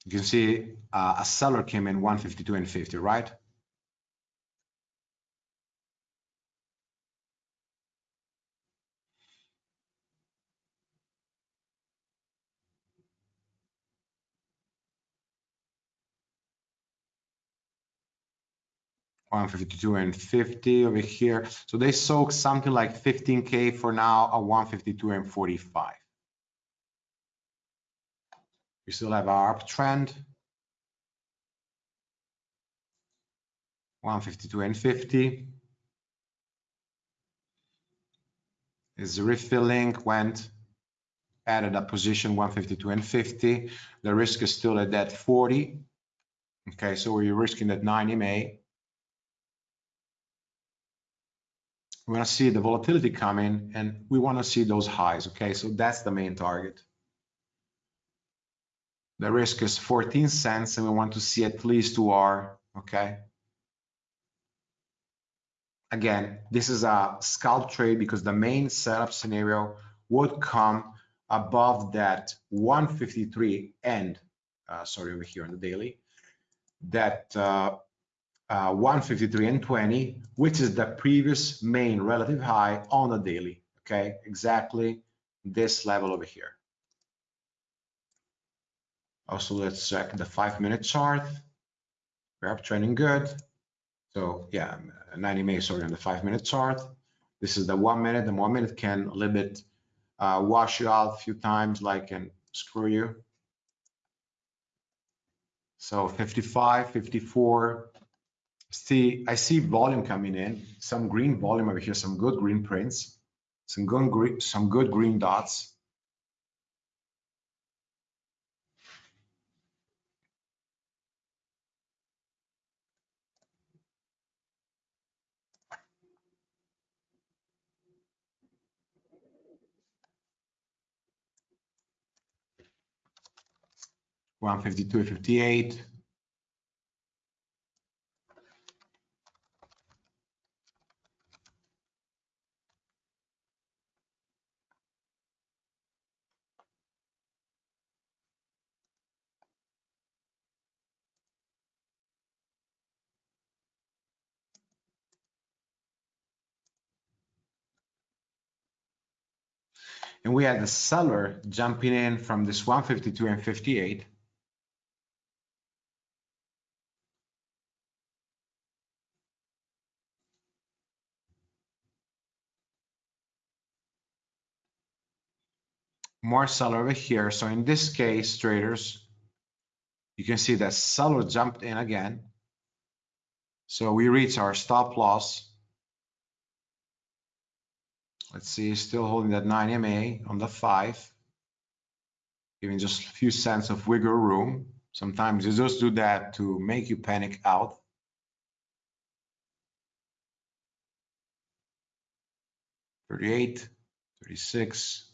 You can see uh, a seller came in 152 and 50, right? One fifty-two and fifty over here. So they soak something like 15K for now, at 152 and 45. We still have our uptrend. 152 and 50. Is refilling, went, added a position 152 and 50. The risk is still at that 40. Okay, so we're risking that 9 MA. We're gonna see the volatility coming and we wanna see those highs, okay? So that's the main target. The risk is 14 cents and we want to see at least two R, okay? Again, this is a scalp trade because the main setup scenario would come above that 153 end, uh, sorry, over here on the daily, that uh, uh, 153 and 20, which is the previous main relative high on the daily, okay? Exactly this level over here. Also, let's check the five minute chart. We're up good. So yeah, 9 MA, sorry, on the five minute chart. This is the one minute. The one minute can a little bit uh, wash you out a few times, like and screw you. So 55, 54. See, I see volume coming in, some green volume over here, some good green prints, some good green, some good green dots. One fifty-two, fifty-eight. And we had the seller jumping in from this 152 and 58. More seller over here. So in this case, traders, you can see that seller jumped in again. So we reach our stop loss Let's see, still holding that 9 MA on the 5, giving just a few cents of wiggle room. Sometimes you just do that to make you panic out. Thirty-eight, thirty-six.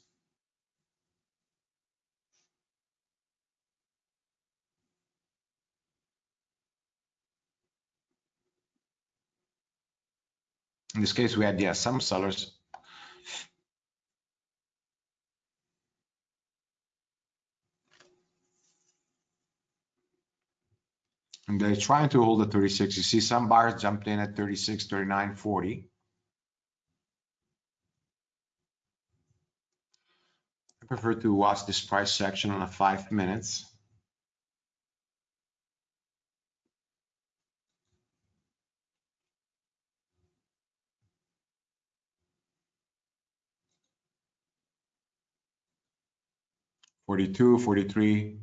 In this case, we had, yeah, some sellers And they're trying to hold at 36. You see some buyers jumped in at 36, 39, 40. I prefer to watch this price action on a five minutes. Forty-two, forty-three.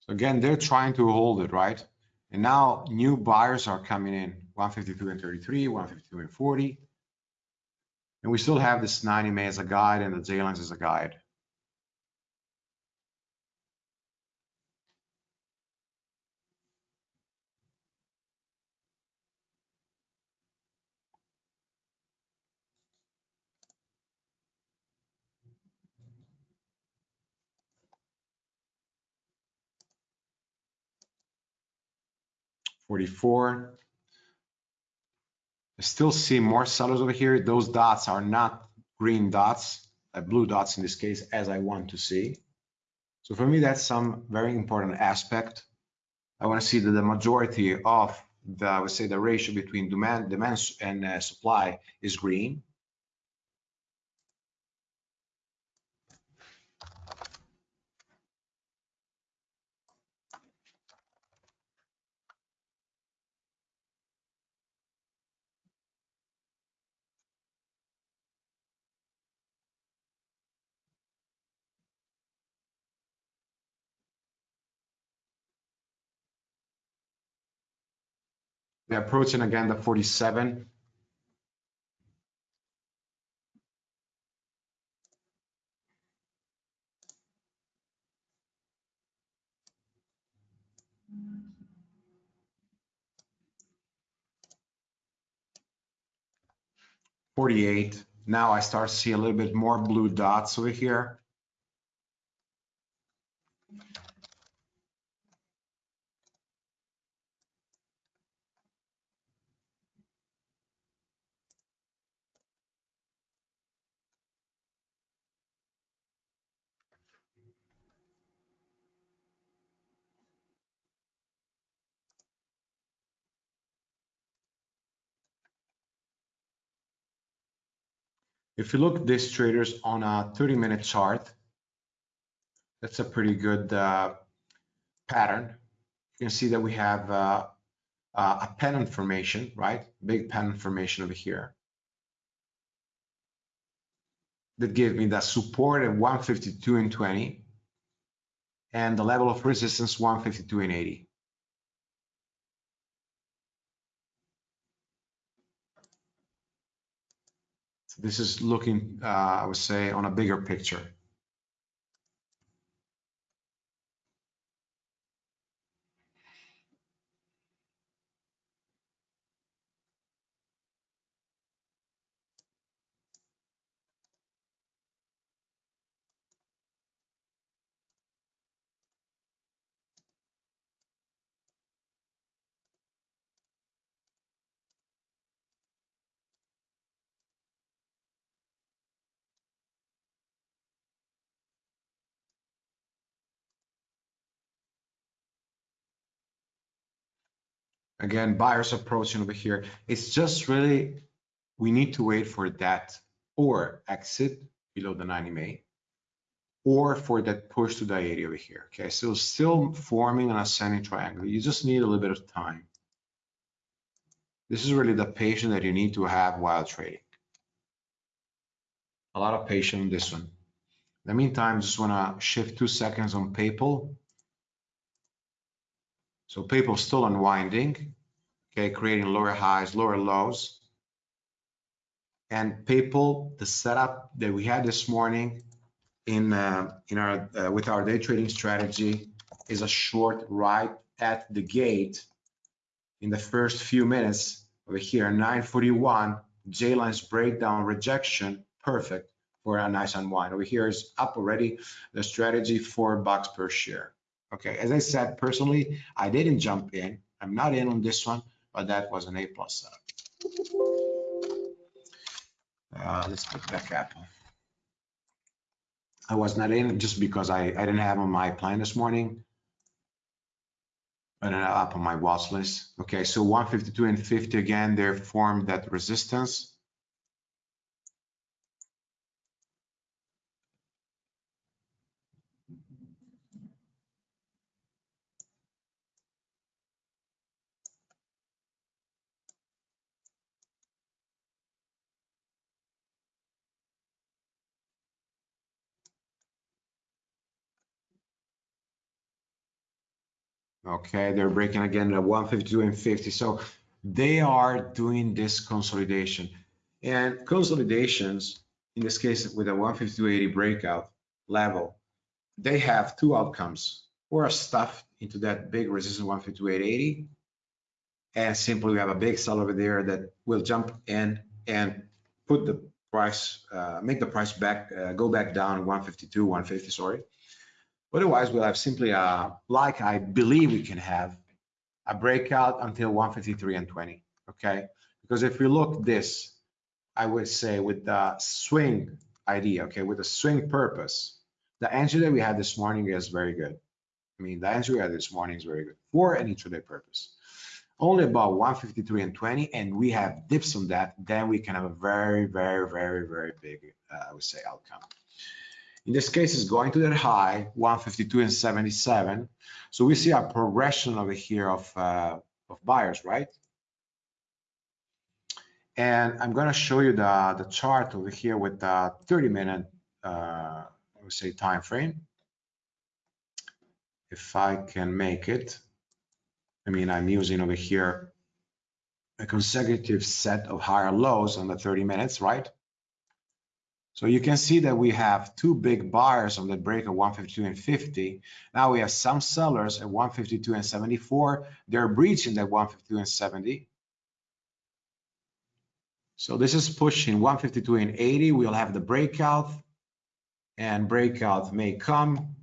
So again, they're trying to hold it, right? And now new buyers are coming in 152 and 33, 152 and 40. And we still have this 9 MA as a guide and the J-lines as a guide. Forty-four. I still see more sellers over here. Those dots are not green dots, uh, blue dots in this case, as I want to see. So for me, that's some very important aspect. I want to see that the majority of the, I would say, the ratio between demand, demand and uh, supply is green. We're approaching again the 47. Forty-eight. Now I start to see a little bit more blue dots over here. If you look at these traders on a 30 minute chart, that's a pretty good uh, pattern, you can see that we have uh, uh, a pennant formation, right? Big pennant formation over here. That gave me that support at 152 and 20 and the level of resistance 152 and 80. This is looking, uh, I would say, on a bigger picture. Again, buyers approaching over here. It's just really, we need to wait for that or exit below the 9 MA or for that push to the 80 over here. Okay, so still forming an ascending triangle. You just need a little bit of time. This is really the patience that you need to have while trading. A lot of patience on this one. In the meantime, just want to shift two seconds on PayPal. So people still unwinding, okay, creating lower highs, lower lows. And people, the setup that we had this morning in uh, in our uh, with our day trading strategy is a short right at the gate in the first few minutes over here, 941, J-lines breakdown rejection, perfect for a nice unwind. Over here is up already, the strategy four bucks per share. Okay, as I said, personally, I didn't jump in. I'm not in on this one, but that was an A plus setup. Uh, let's put back up. I was not in just because I, I didn't have on my plan this morning. But up on my watch list. Okay, so 152 and 50 again, they formed that resistance. Okay, they're breaking again at 152 and 50. So they are doing this consolidation. And consolidations, in this case with a 152.80 breakout level, they have two outcomes. Or stuffed into that big resistance 152.880, and simply we have a big sell over there that will jump in and put the price, uh, make the price back, uh, go back down 152, 150, sorry Otherwise, we'll have simply a, like I believe we can have, a breakout until 153 and 20, okay? Because if we look this, I would say with the swing idea, okay, with the swing purpose, the entry that we had this morning is very good. I mean, the entry we had this morning is very good for an intraday purpose. Only about 153 and 20, and we have dips on that, then we can have a very, very, very, very big, uh, I would say, outcome. In this case, it's going to that high, 152 and 77. So we see a progression over here of, uh, of buyers, right? And I'm going to show you the, the chart over here with the 30 minute, uh, would say, time frame. If I can make it. I mean, I'm using over here a consecutive set of higher lows on the 30 minutes, right? So you can see that we have two big buyers on the break of 152 and 50. Now we have some sellers at 152 and 74. They're breaching that 152 and 70. So this is pushing 152 and 80. We'll have the breakout and breakout may come.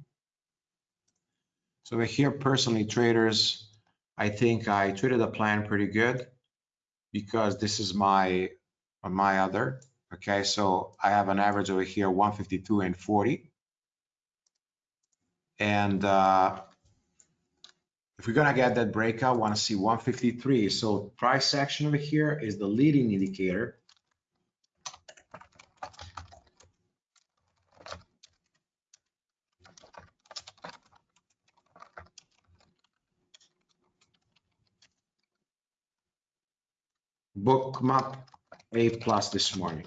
So here personally traders, I think I traded the plan pretty good because this is my my other Okay, so I have an average over here, 152 and 40. And uh, if we're gonna get that breakout, wanna see 153. So price action over here is the leading indicator. Bookmap A plus this morning.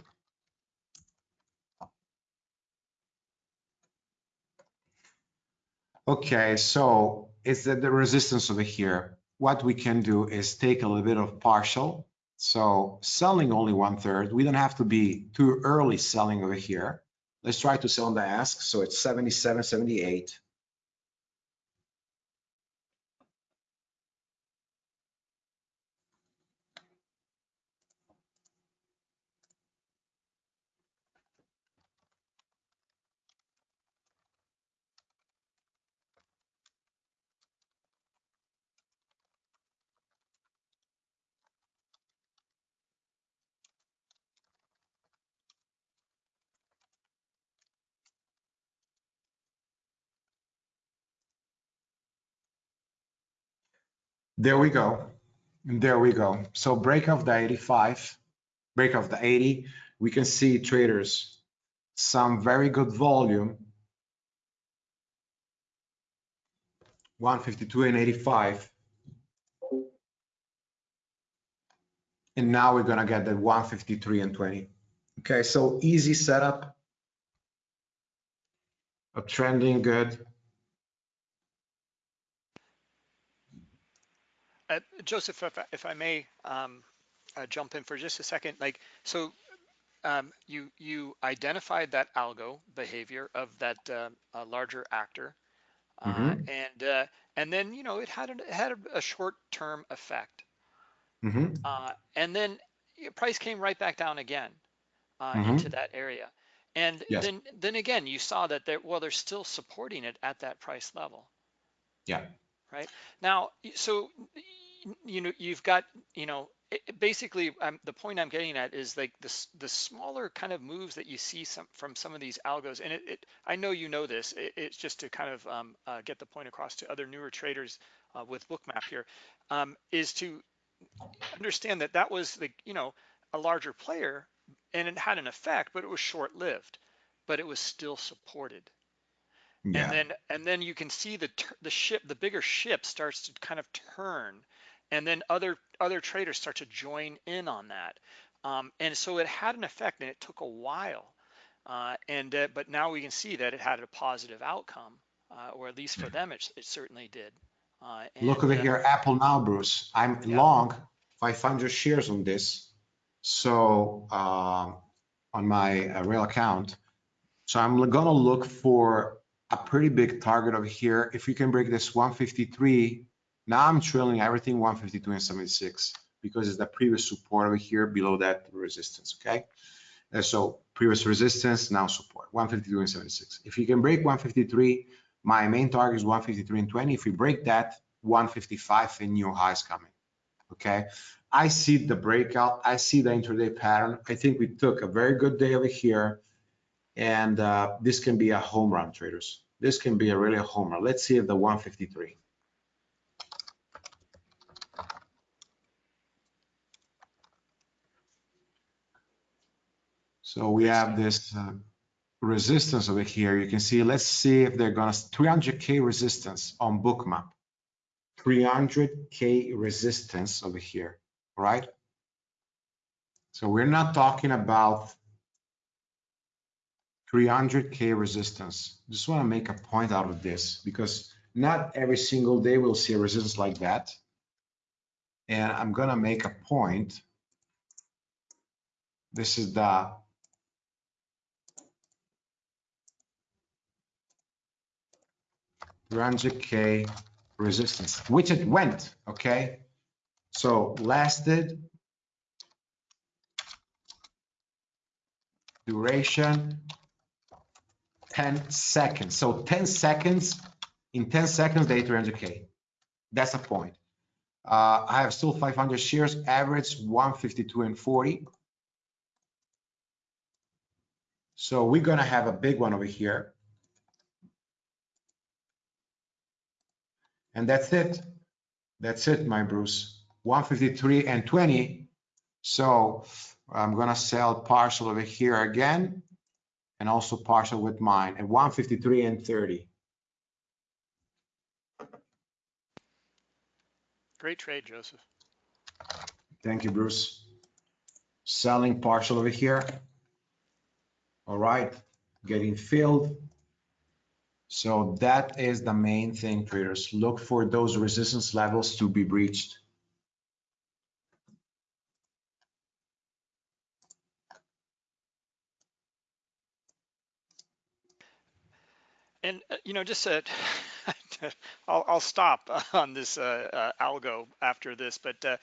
Okay, so it's the, the resistance over here. What we can do is take a little bit of partial. So selling only one third, we don't have to be too early selling over here. Let's try to sell on the ask. So it's 77, 78. There we go. There we go. So break of the 85, break of the 80, we can see traders, some very good volume. 152 and 85. And now we're gonna get the 153 and 20. Okay, so easy setup. A trending good. Uh, Joseph, if I, if I may um, uh, jump in for just a second, like so, um, you you identified that algo behavior of that uh, larger actor, uh, Mhm. and uh, and then you know it had a, it had a, a short term effect, Mhm. uh, and then price came right back down again uh, Mhm. into that area, and Yes. then then again you saw that well they're still supporting it at that price level. Yeah. right now so you know you've got you know it, it basically um, the point i'm getting at is like this the smaller kind of moves that you see some from some of these algos and it, it i know you know this it, it's just to kind of um, uh, get the point across to other newer traders uh, with bookmap here um, is to understand that that was the you know a larger player and it had an effect but it was short lived but it was still supported Yeah. and then and then you can see the the ship the bigger ship starts to kind of turn and then other other traders start to join in on that um, and so it had an effect and it took a while uh, and uh, but now we can see that it had a positive outcome uh, or at least for them it, it certainly did uh, Look over uh, here, Apple now, Bruce. I'm Yeah. long 500 shares on this. So um, on my uh, real account. So I'm gonna look for a pretty big target over here. If we can break this 153, now I'm trailing everything 152 and 76 because it's the previous support over here below that resistance, okay? And so previous resistance, now support, 152 and 76. If you can break 153, my main target is 153 and 20. If we break that, 155 and new highs coming. Okay. I see the breakout. I see the intraday pattern. I think we took a very good day over here. And uh, this can be a home run, traders. This can be a really a home run. Let's see if the 153. So we have this uh, resistance over here. You can see, let's see if they're gonna, 300K resistance on bookmap. 300K resistance over here, right? So we're not talking about 300K resistance. Just wanna make a point out of this because not every single day we'll see a resistance like that. And I'm gonna make a point. This is the hundred K resistance, which it went, okay? So lasted duration 10 seconds. So 10 seconds, in 10 seconds, they 300K. That's the point. Uh, I have still 500 shares, average 152 and 40. So we're gonna have a big one over here. And that's it. That's it, my Bruce. 153 and 20. So I'm gonna sell partial over here again and also partial with mine at 153 and 30. great trade joseph Thank you, Bruce. selling partial over here. All right, getting filled. So that is the main thing, traders. Look for those resistance levels to be breached. And uh, you know, just uh, I'll, I'll stop on this uh, uh, algo after this, but uh,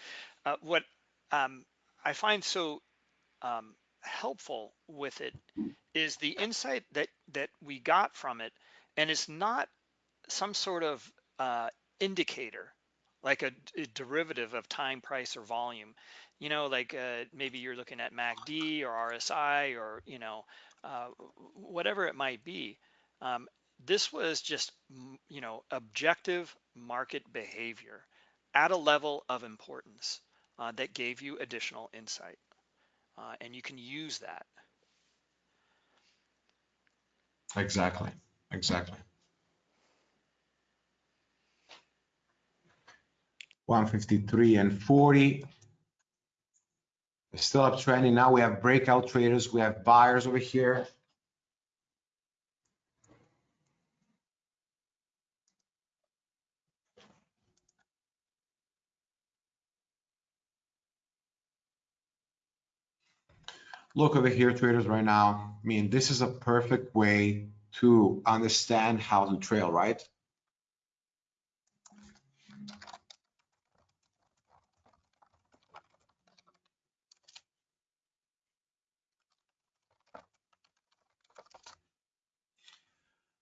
uh, what um, I find so um, helpful with it is the insight that that we got from it, and it's not some sort of uh, indicator like a, a derivative of time, price, or volume. You know, like uh, maybe you're looking at MACD or RSI or you know uh, whatever it might be. Um, this was just you know objective market behavior at a level of importance uh, that gave you additional insight uh, and you can use that Exactly, exactly. 153 and 40. It's still uptrending. Now we have breakout traders. We have buyers over here. Look over here, traders, right now. I mean, this is a perfect way to understand how to trail, right?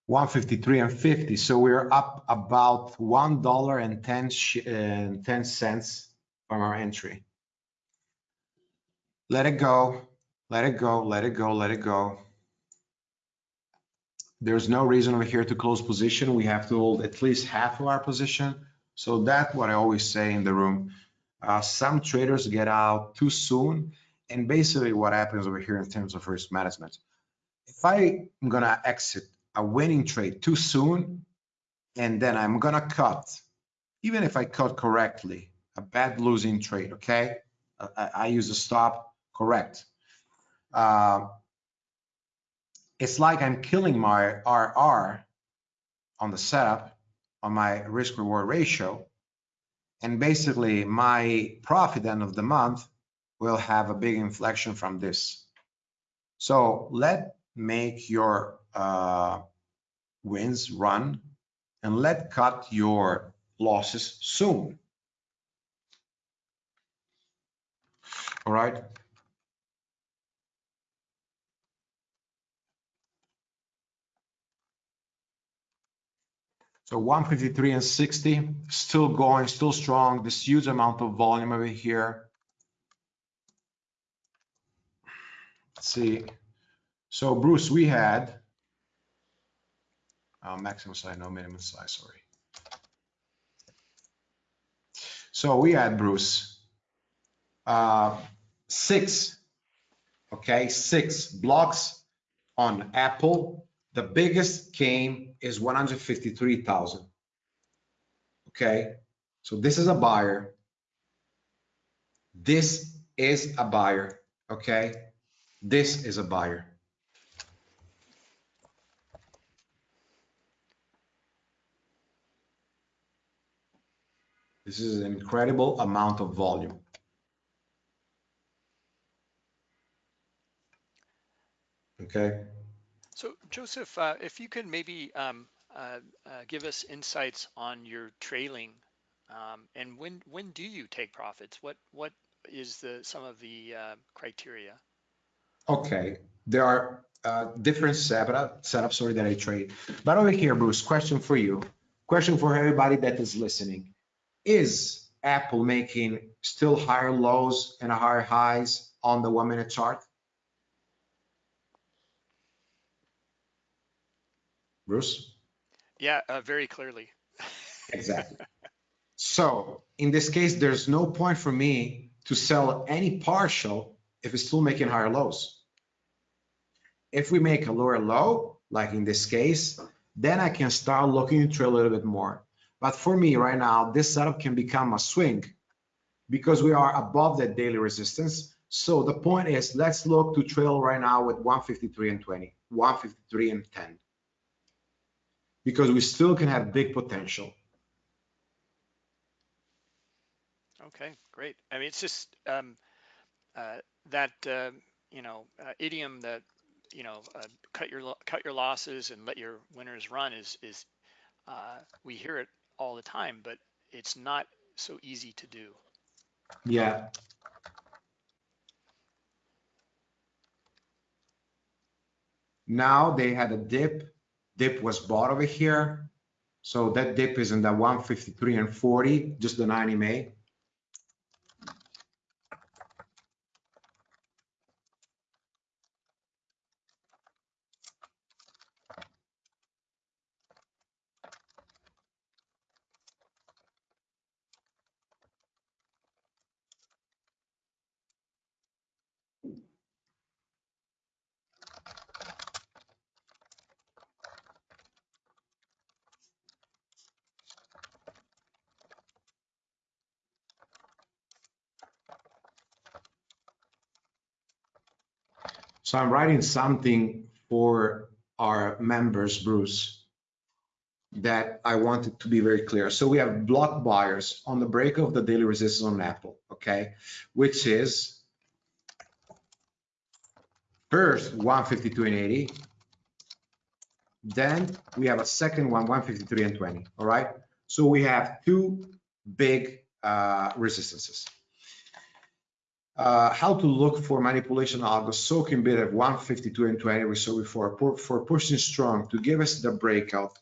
One fifty-three and fifty, so we're up about one dollar and ten uh, ten cents from our entry. Let it go, let it go, let it go, let it go. There's no reason over here to close position. We have to hold at least half of our position. So that's what I always say in the room. Uh, some traders get out too soon. And basically what happens over here in terms of risk management, if I'm gonna exit a winning trade too soon, and then I'm gonna cut, even if I cut correctly, a bad losing trade, okay? I, I use a stop, correct. Uh, it's like I'm killing my RR on the setup on my risk reward ratio. And basically my profit end of the month will have a big inflection from this. So let make your uh, wins run and let cut your losses soon. All right. So 153 and 60, still going, still strong. This huge amount of volume over here. Let's see. So Bruce, we had uh, maximum size, no minimum size, sorry. So we had Bruce, uh, six, okay, six blocks on Apple the biggest came is 153,000. Okay, so this is a buyer. This is a buyer. Okay, this is a buyer. This is an incredible amount of volume. Okay. So Joseph, uh, if you could maybe um, uh, uh, give us insights on your trailing um, and when when do you take profits? What what is the some of the uh, criteria? Okay, there are uh, different setup, setups sorry, that I trade. But over here, Bruce, question for you. Question for everybody that is listening. Is Apple making still higher lows and higher highs on the one minute chart? Bruce? Yeah, uh, very clearly. exactly. So in this case, there's no point for me to sell any partial if it's still making higher lows. If we make a lower low, like in this case, then I can start looking into a little bit more. But for me right now, this setup can become a swing because we are above that daily resistance. So the point is, let's look to trail right now with 153 and 20, 153 and 10. Because we still can have big potential. Okay, great. I mean, it's just um, uh, that uh, you know uh, idiom that you know uh, cut your cut your losses and let your winners run is is uh, we hear it all the time, but it's not so easy to do. Yeah. Now they had a dip. Dip was bought over here. So that dip is in the 153 and 40, just the 9 MA. So I'm writing something for our members, Bruce, that I wanted to be very clear. So we have block buyers on the break of the daily resistance on Apple, okay, which is first 152 and 80. Then we have a second one, 153 and 20, all right? So we have two big uh, resistances uh, how to look for manipulation algo soaking bid at 152 and 20 we saw before for, for pushing strong to give us the breakout.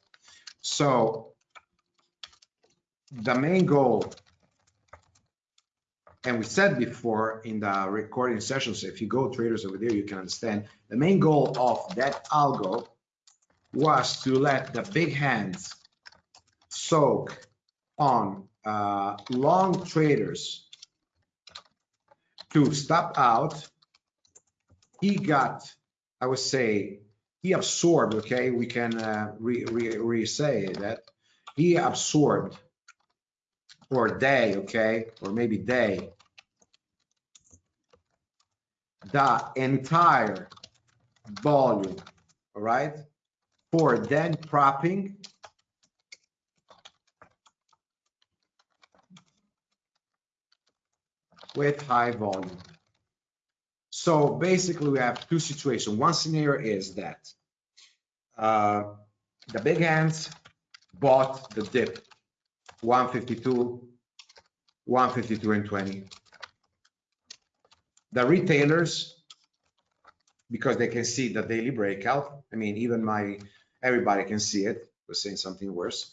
So the main goal and we said before in the recording sessions if you go traders over there you can understand the main goal of that algo was to let the big hands soak on uh, long traders to stop out. He got, I would say, he absorbed, okay, we can uh, re, re, re say that. He absorbed or they, okay, or maybe they, the entire volume, all right, for then propping with high volume. So basically we have two situations. One scenario is that uh, the big hands bought the dip 152, 152 and 20. The retailers, because they can see the daily breakout, I mean, even my, everybody can see it, was saying something worse.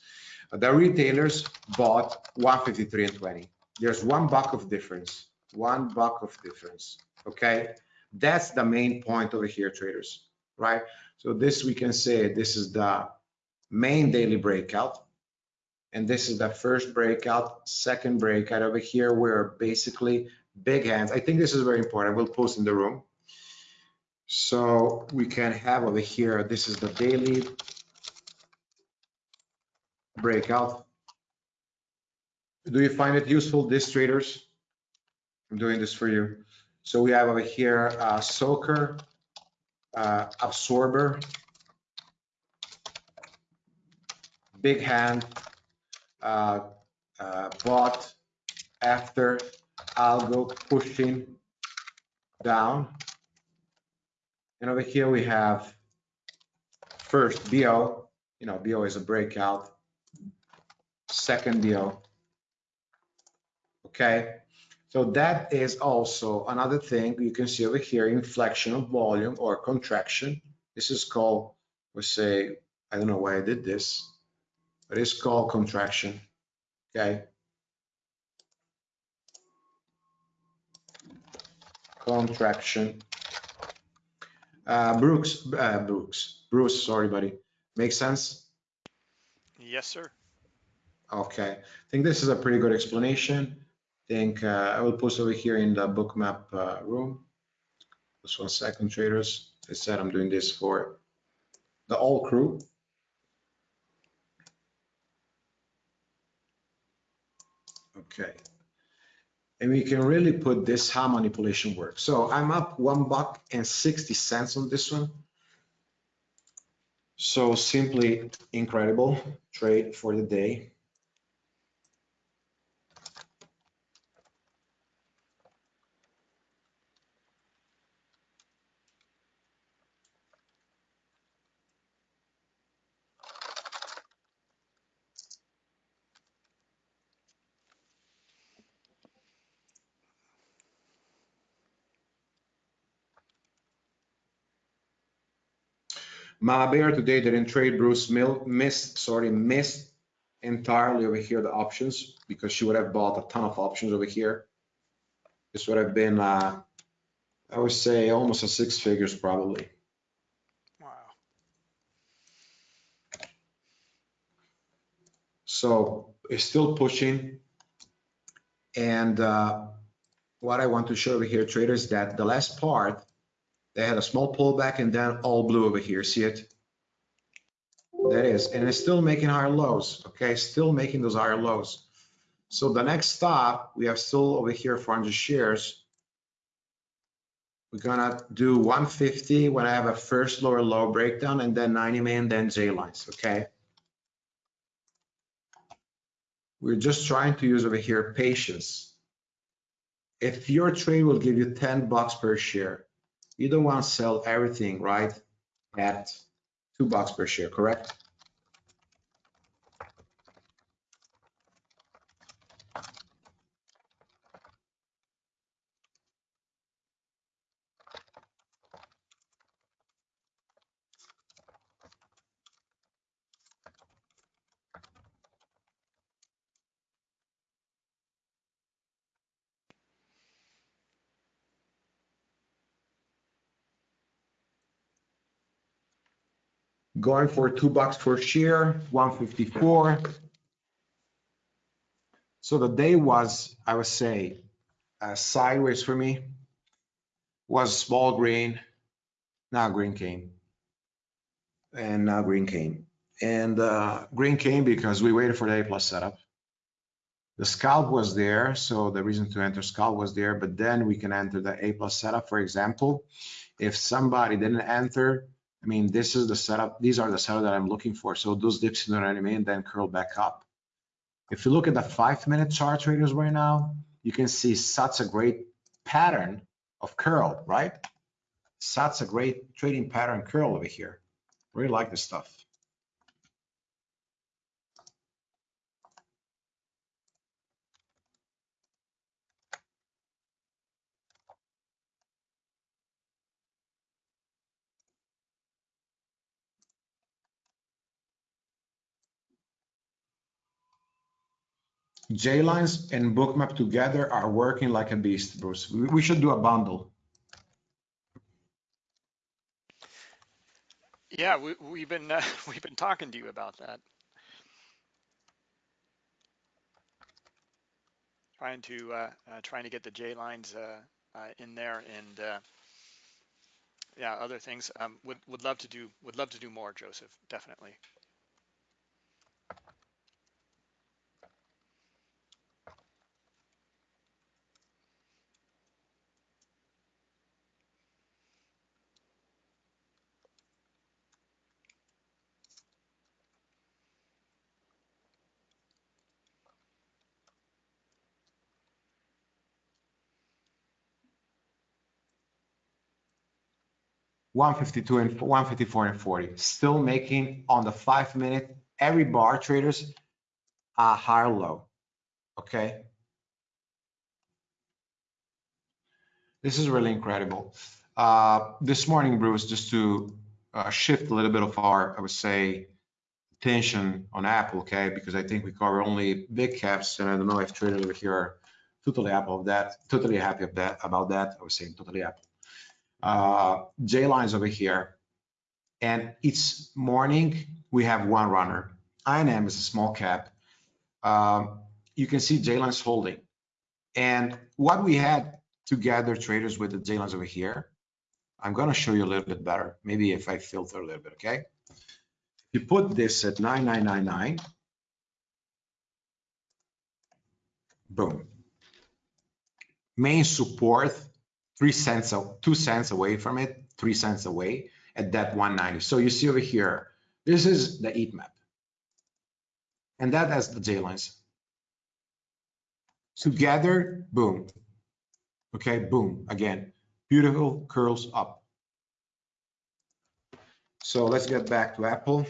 The retailers bought 153 and 20. There's one buck of difference one buck of difference, okay? That's the main point over here, traders, right? So this we can say this is the main daily breakout. And this is the first breakout, second breakout over here, where basically big hands. I think this is very important. I will post in the room. So we can have over here, this is the daily breakout. Do you find it useful, this traders? I'm doing this for you. So we have over here uh, soaker, uh, absorber, big hand, uh, uh, bot, after, algo pushing down. And over here we have first BO, you know, BO is a breakout, second BO, okay? So that is also another thing you can see over here, inflection of volume or contraction. This is called, we say, I don't know why I did this, but it's called contraction, okay? Contraction. Uh, Brooks, uh, Brooks, Bruce, sorry, buddy. Make sense? Yes, sir. Okay, I think this is a pretty good explanation think uh, I will post over here in the bookmap uh, room. Just one second, traders. I said I'm doing this for the all crew. Okay. and we can really put this how manipulation works. So I'm up one buck and 60 cents on this one. So simply incredible trade for the day. Mama Bear today didn't trade. Bruce Mill missed, sorry, missed entirely over here the options because she would have bought a ton of options over here. This would have been, uh, I would say almost a six figures probably. Wow. So it's still pushing. And uh, what I want to show over here, traders, that the last part, they had a small pullback and then all blue over here. See it? That is, and it's still making higher lows. Okay, still making those higher lows. So the next stop, we have still over here 400 shares. We're gonna do 150 when I have a first lower low breakdown and then 9 MA, then J lines. Okay. We're just trying to use over here patience. If your trade will give you 10 bucks per share, you don't want to sell everything, right? At two bucks per share, correct? Going for two bucks per share, 154. So the day was, I would say, uh, sideways for me. Was small green, now green came. And now green came. And uh, green came because we waited for the A plus setup. The scalp was there, so the reason to enter scalp was there, but then we can enter the A plus setup, for example. If somebody didn't enter, I mean, this is the setup. These are the setup that I'm looking for. So those dips in the enemy and then curl back up. If you look at the five minute chart traders right now, you can see such a great pattern of curl, right? Such a great trading pattern curl over here. Really like this stuff. J lines and bookmap together are working like a beast, Bruce. We, should do a bundle. Yeah, we, we've been uh, we've been talking to you about that. Trying to uh, uh, trying to get the J lines uh, uh, in there and uh, yeah, other things. Um, would would love to do would love to do more, Joseph. Definitely. One fifty-two and one fifty-four and forty, still making on the five minute, every bar traders a higher low, okay? This is really incredible. Uh, this morning, Bruce, just to uh, shift a little bit of our, I would say, attention on Apple, okay? Because I think we cover only big caps, and I don't know if traders over here are totally happy of that, totally happy of that about that. I was saying totally happy. Uh, J lines over here, and each morning we have one runner. INM is a small cap. Um, you can see J lines holding, and what we had to gather traders with the J lines over here. I'm going to show you a little bit better. Maybe if I filter a little bit, okay? You put this at 9999. Boom. main support, three cents, two cents away from it, three cents away at that 190. So you see over here, this is the heat map. And that has the J lines. Together, boom. Okay, boom, again, beautiful curls up. So let's get back to Apple.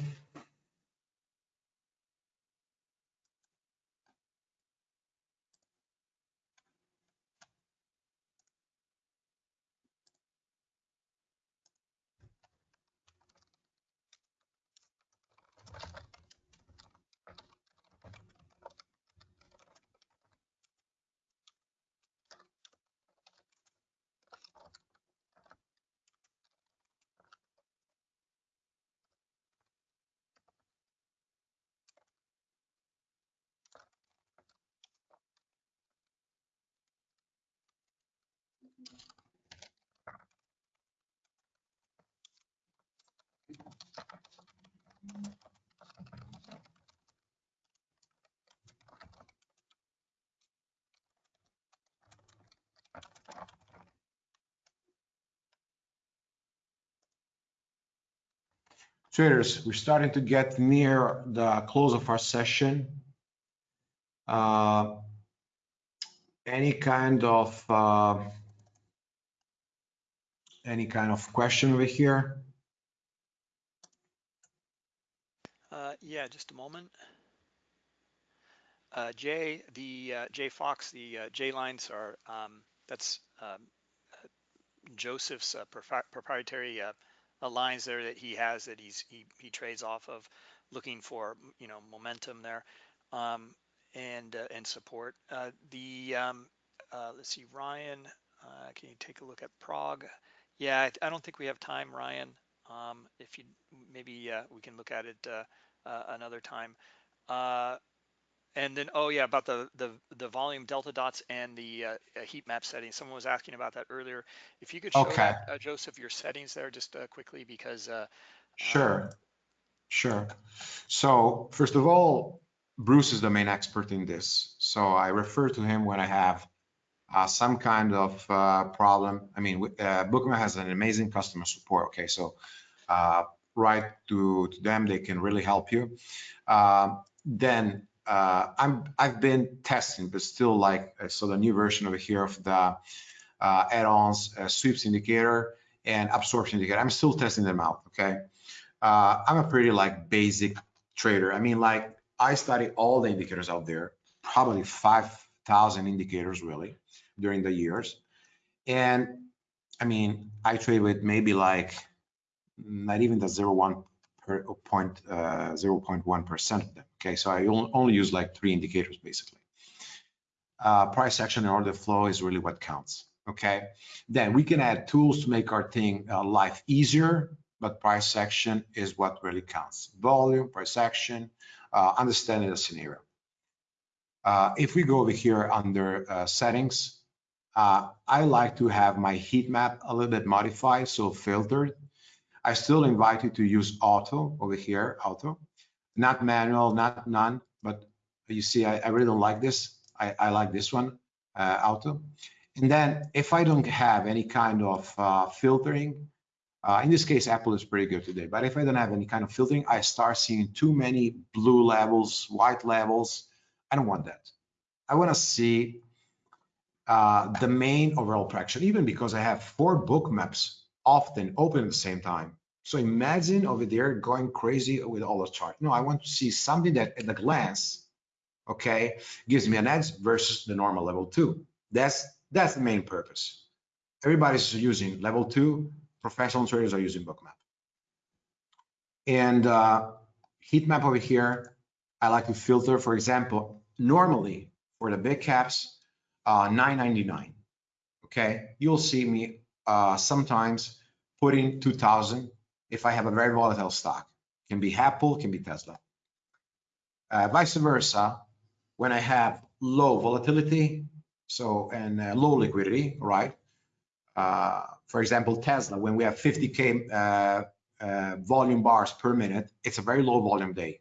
Traders, we're starting to get near the close of our session. Uh, any kind of uh, any kind of question over here? Uh, yeah, just a moment. Uh, Jay, the uh, Jay Fox, the uh, J lines are um, that's um, Joseph's proprietary lines there that he has that he's he, he trades off of, looking for you know momentum there, um, and uh, and support. Uh, the um, uh, let's see, Ryan, uh, can you take a look at Prague? Yeah, I, I don't think we have time, Ryan. Um, if you maybe uh, we can look at it uh, another time. And then, oh yeah, about the the the volume delta dots and the uh, heat map settings. Someone was asking about that earlier. If you could show okay. uh, Joseph your settings there just uh, quickly because. Uh, sure, um, sure. So first of all, Bruce is the main expert in this. So I refer to him when I have uh, some kind of uh, problem. I mean, uh, Bookmap has an amazing customer support. Okay, so write to, to them, they can really help you. then uh, I'm I've been testing, but still like uh, so the new version over here of the uh, add-ons uh, sweeps indicator and absorption indicator. I'm still testing them out. Okay, uh, I'm a pretty like basic trader. I mean, like I study all the indicators out there, probably five thousand indicators really during the years, and I mean I trade with maybe like not even the zero one per point, uh, 0.1% of them. Okay, so I only use like three indicators basically. Uh, price action and order flow is really what counts. Okay, then we can add tools to make our thing uh, life easier, but price action is what really counts. Volume, price action, uh, understanding the scenario. Uh, if we go over here under uh, settings, uh, I like to have my heat map a little bit modified, so filtered. I still invite you to use auto over here, auto, not manual, not none, but you see, I, I really don't like this. I, I like this one, uh, auto. And then if I don't have any kind of uh, filtering, uh, in this case, Apple is pretty good today, but if I don't have any kind of filtering, I start seeing too many blue levels, white levels. I don't want that. I want to see uh, the main overall traction, even because I have four Bookmaps often open at the same time. So imagine over there going crazy with all the chart. No, I want to see something that at a glance, okay, gives me an edge versus the normal level two. That's that's the main purpose. Everybody's using level two. Professional traders are using bookmap. And uh, heat map over here, I like to filter, for example, normally for the big caps, uh, 999. Okay, you'll see me uh, sometimes putting 2000 if I have a very volatile stock. Can be Apple, can be Tesla. Uh, vice versa, when I have low volatility, so and uh, low liquidity, right? Uh, for example, Tesla, when we have 50k uh, uh, volume bars per minute, it's a very low volume day.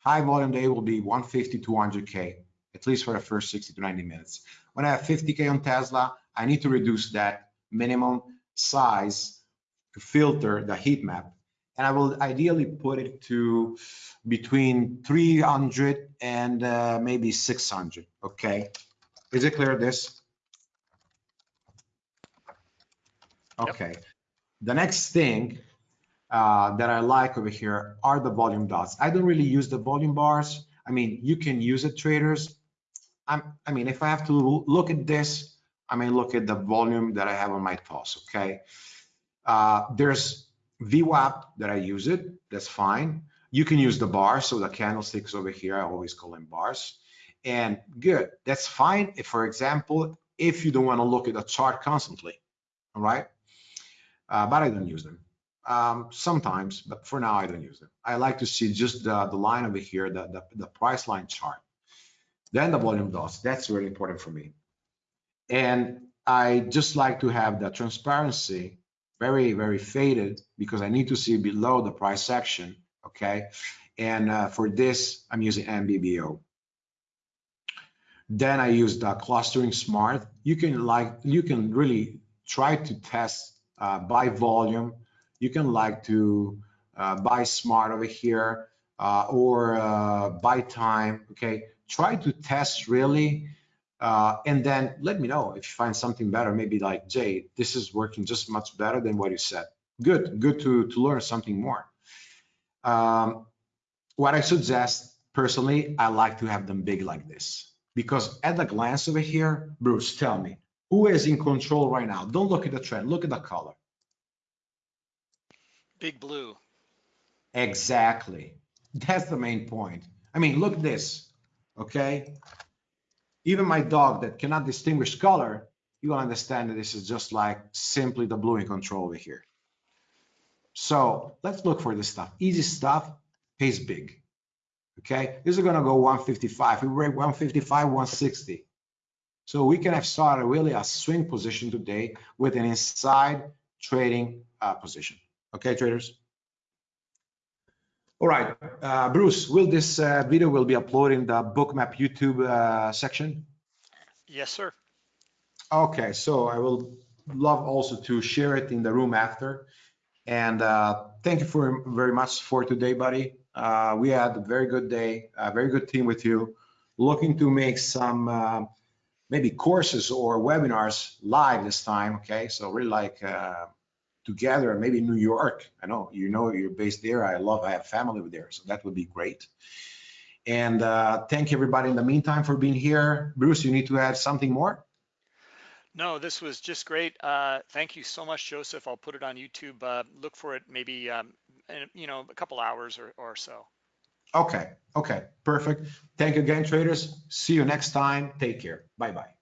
High volume day will be 150, 200k. At at least for the first 60 to 90 minutes. When I have 50K on Tesla, I need to reduce that minimum size to filter the heat map. And I will ideally put it to between 300 and uh, maybe 600, okay? Is it clear this? Yep. Okay. The next thing uh, that I like over here are the volume dots. I don't really use the volume bars. I mean, you can use it, traders. I'm, I mean, if I have to look at this, I may look at the volume that I have on my toss, okay? Uh, there's VWAP that I use it, that's fine. You can use the bars, so the candlesticks over here, I always call them bars. And good, that's fine. If, for example, if you don't want to look at the chart constantly, all right? Uh, but I don't use them. Um, sometimes, but for now I don't use them. I like to see just the, the line over here, the, the, the price line chart. Then the volume dots, that's really important for me. And I just like to have the transparency very, very faded because I need to see below the price action, okay? And uh, for this, I'm using MBBO. Then I use the clustering smart. You can like, you can really try to test uh, by volume. You can like to uh, buy smart over here uh, or uh, buy time, okay? Try to test really uh, and then let me know if you find something better, maybe like, Jay, this is working just much better than what you said. Good, good to, to learn something more. Um, what I suggest, personally, I like to have them big like this. Because at a glance over here, Bruce, tell me, who is in control right now? Don't look at the trend, look at the color. Big blue. Exactly. That's the main point. I mean, look at this, okay? Even my dog that cannot distinguish color, you will understand that this is just like simply the blue in control over here. So let's look for this stuff. Easy stuff pays big. Okay, this is gonna go 155. We break 155, 160. So we can have started really a swing position today with an inside trading uh, position. Okay, traders. All right, uh, Bruce, will this uh, video will be uploaded in the bookmap YouTube uh, section? Yes, sir. Okay, so I will love also to share it in the room after. And uh, thank you for very much for today, buddy. Uh, we had a very good day, a very good team with you. Looking to make some uh, maybe courses or webinars live this time. Okay, so really like uh, together, maybe New York. I know you know you're based there. I love. I have family over there, so that would be great. And uh, thank everybody in the meantime for being here. Bruce, you need to add something more. No, this was just great. Uh, thank you so much, Joseph. I'll put it on YouTube. Uh, look for it maybe, um, in, you know, a couple hours or, or so. Okay, okay, perfect. Thank you again, traders. See you next time. Take care. Bye-bye.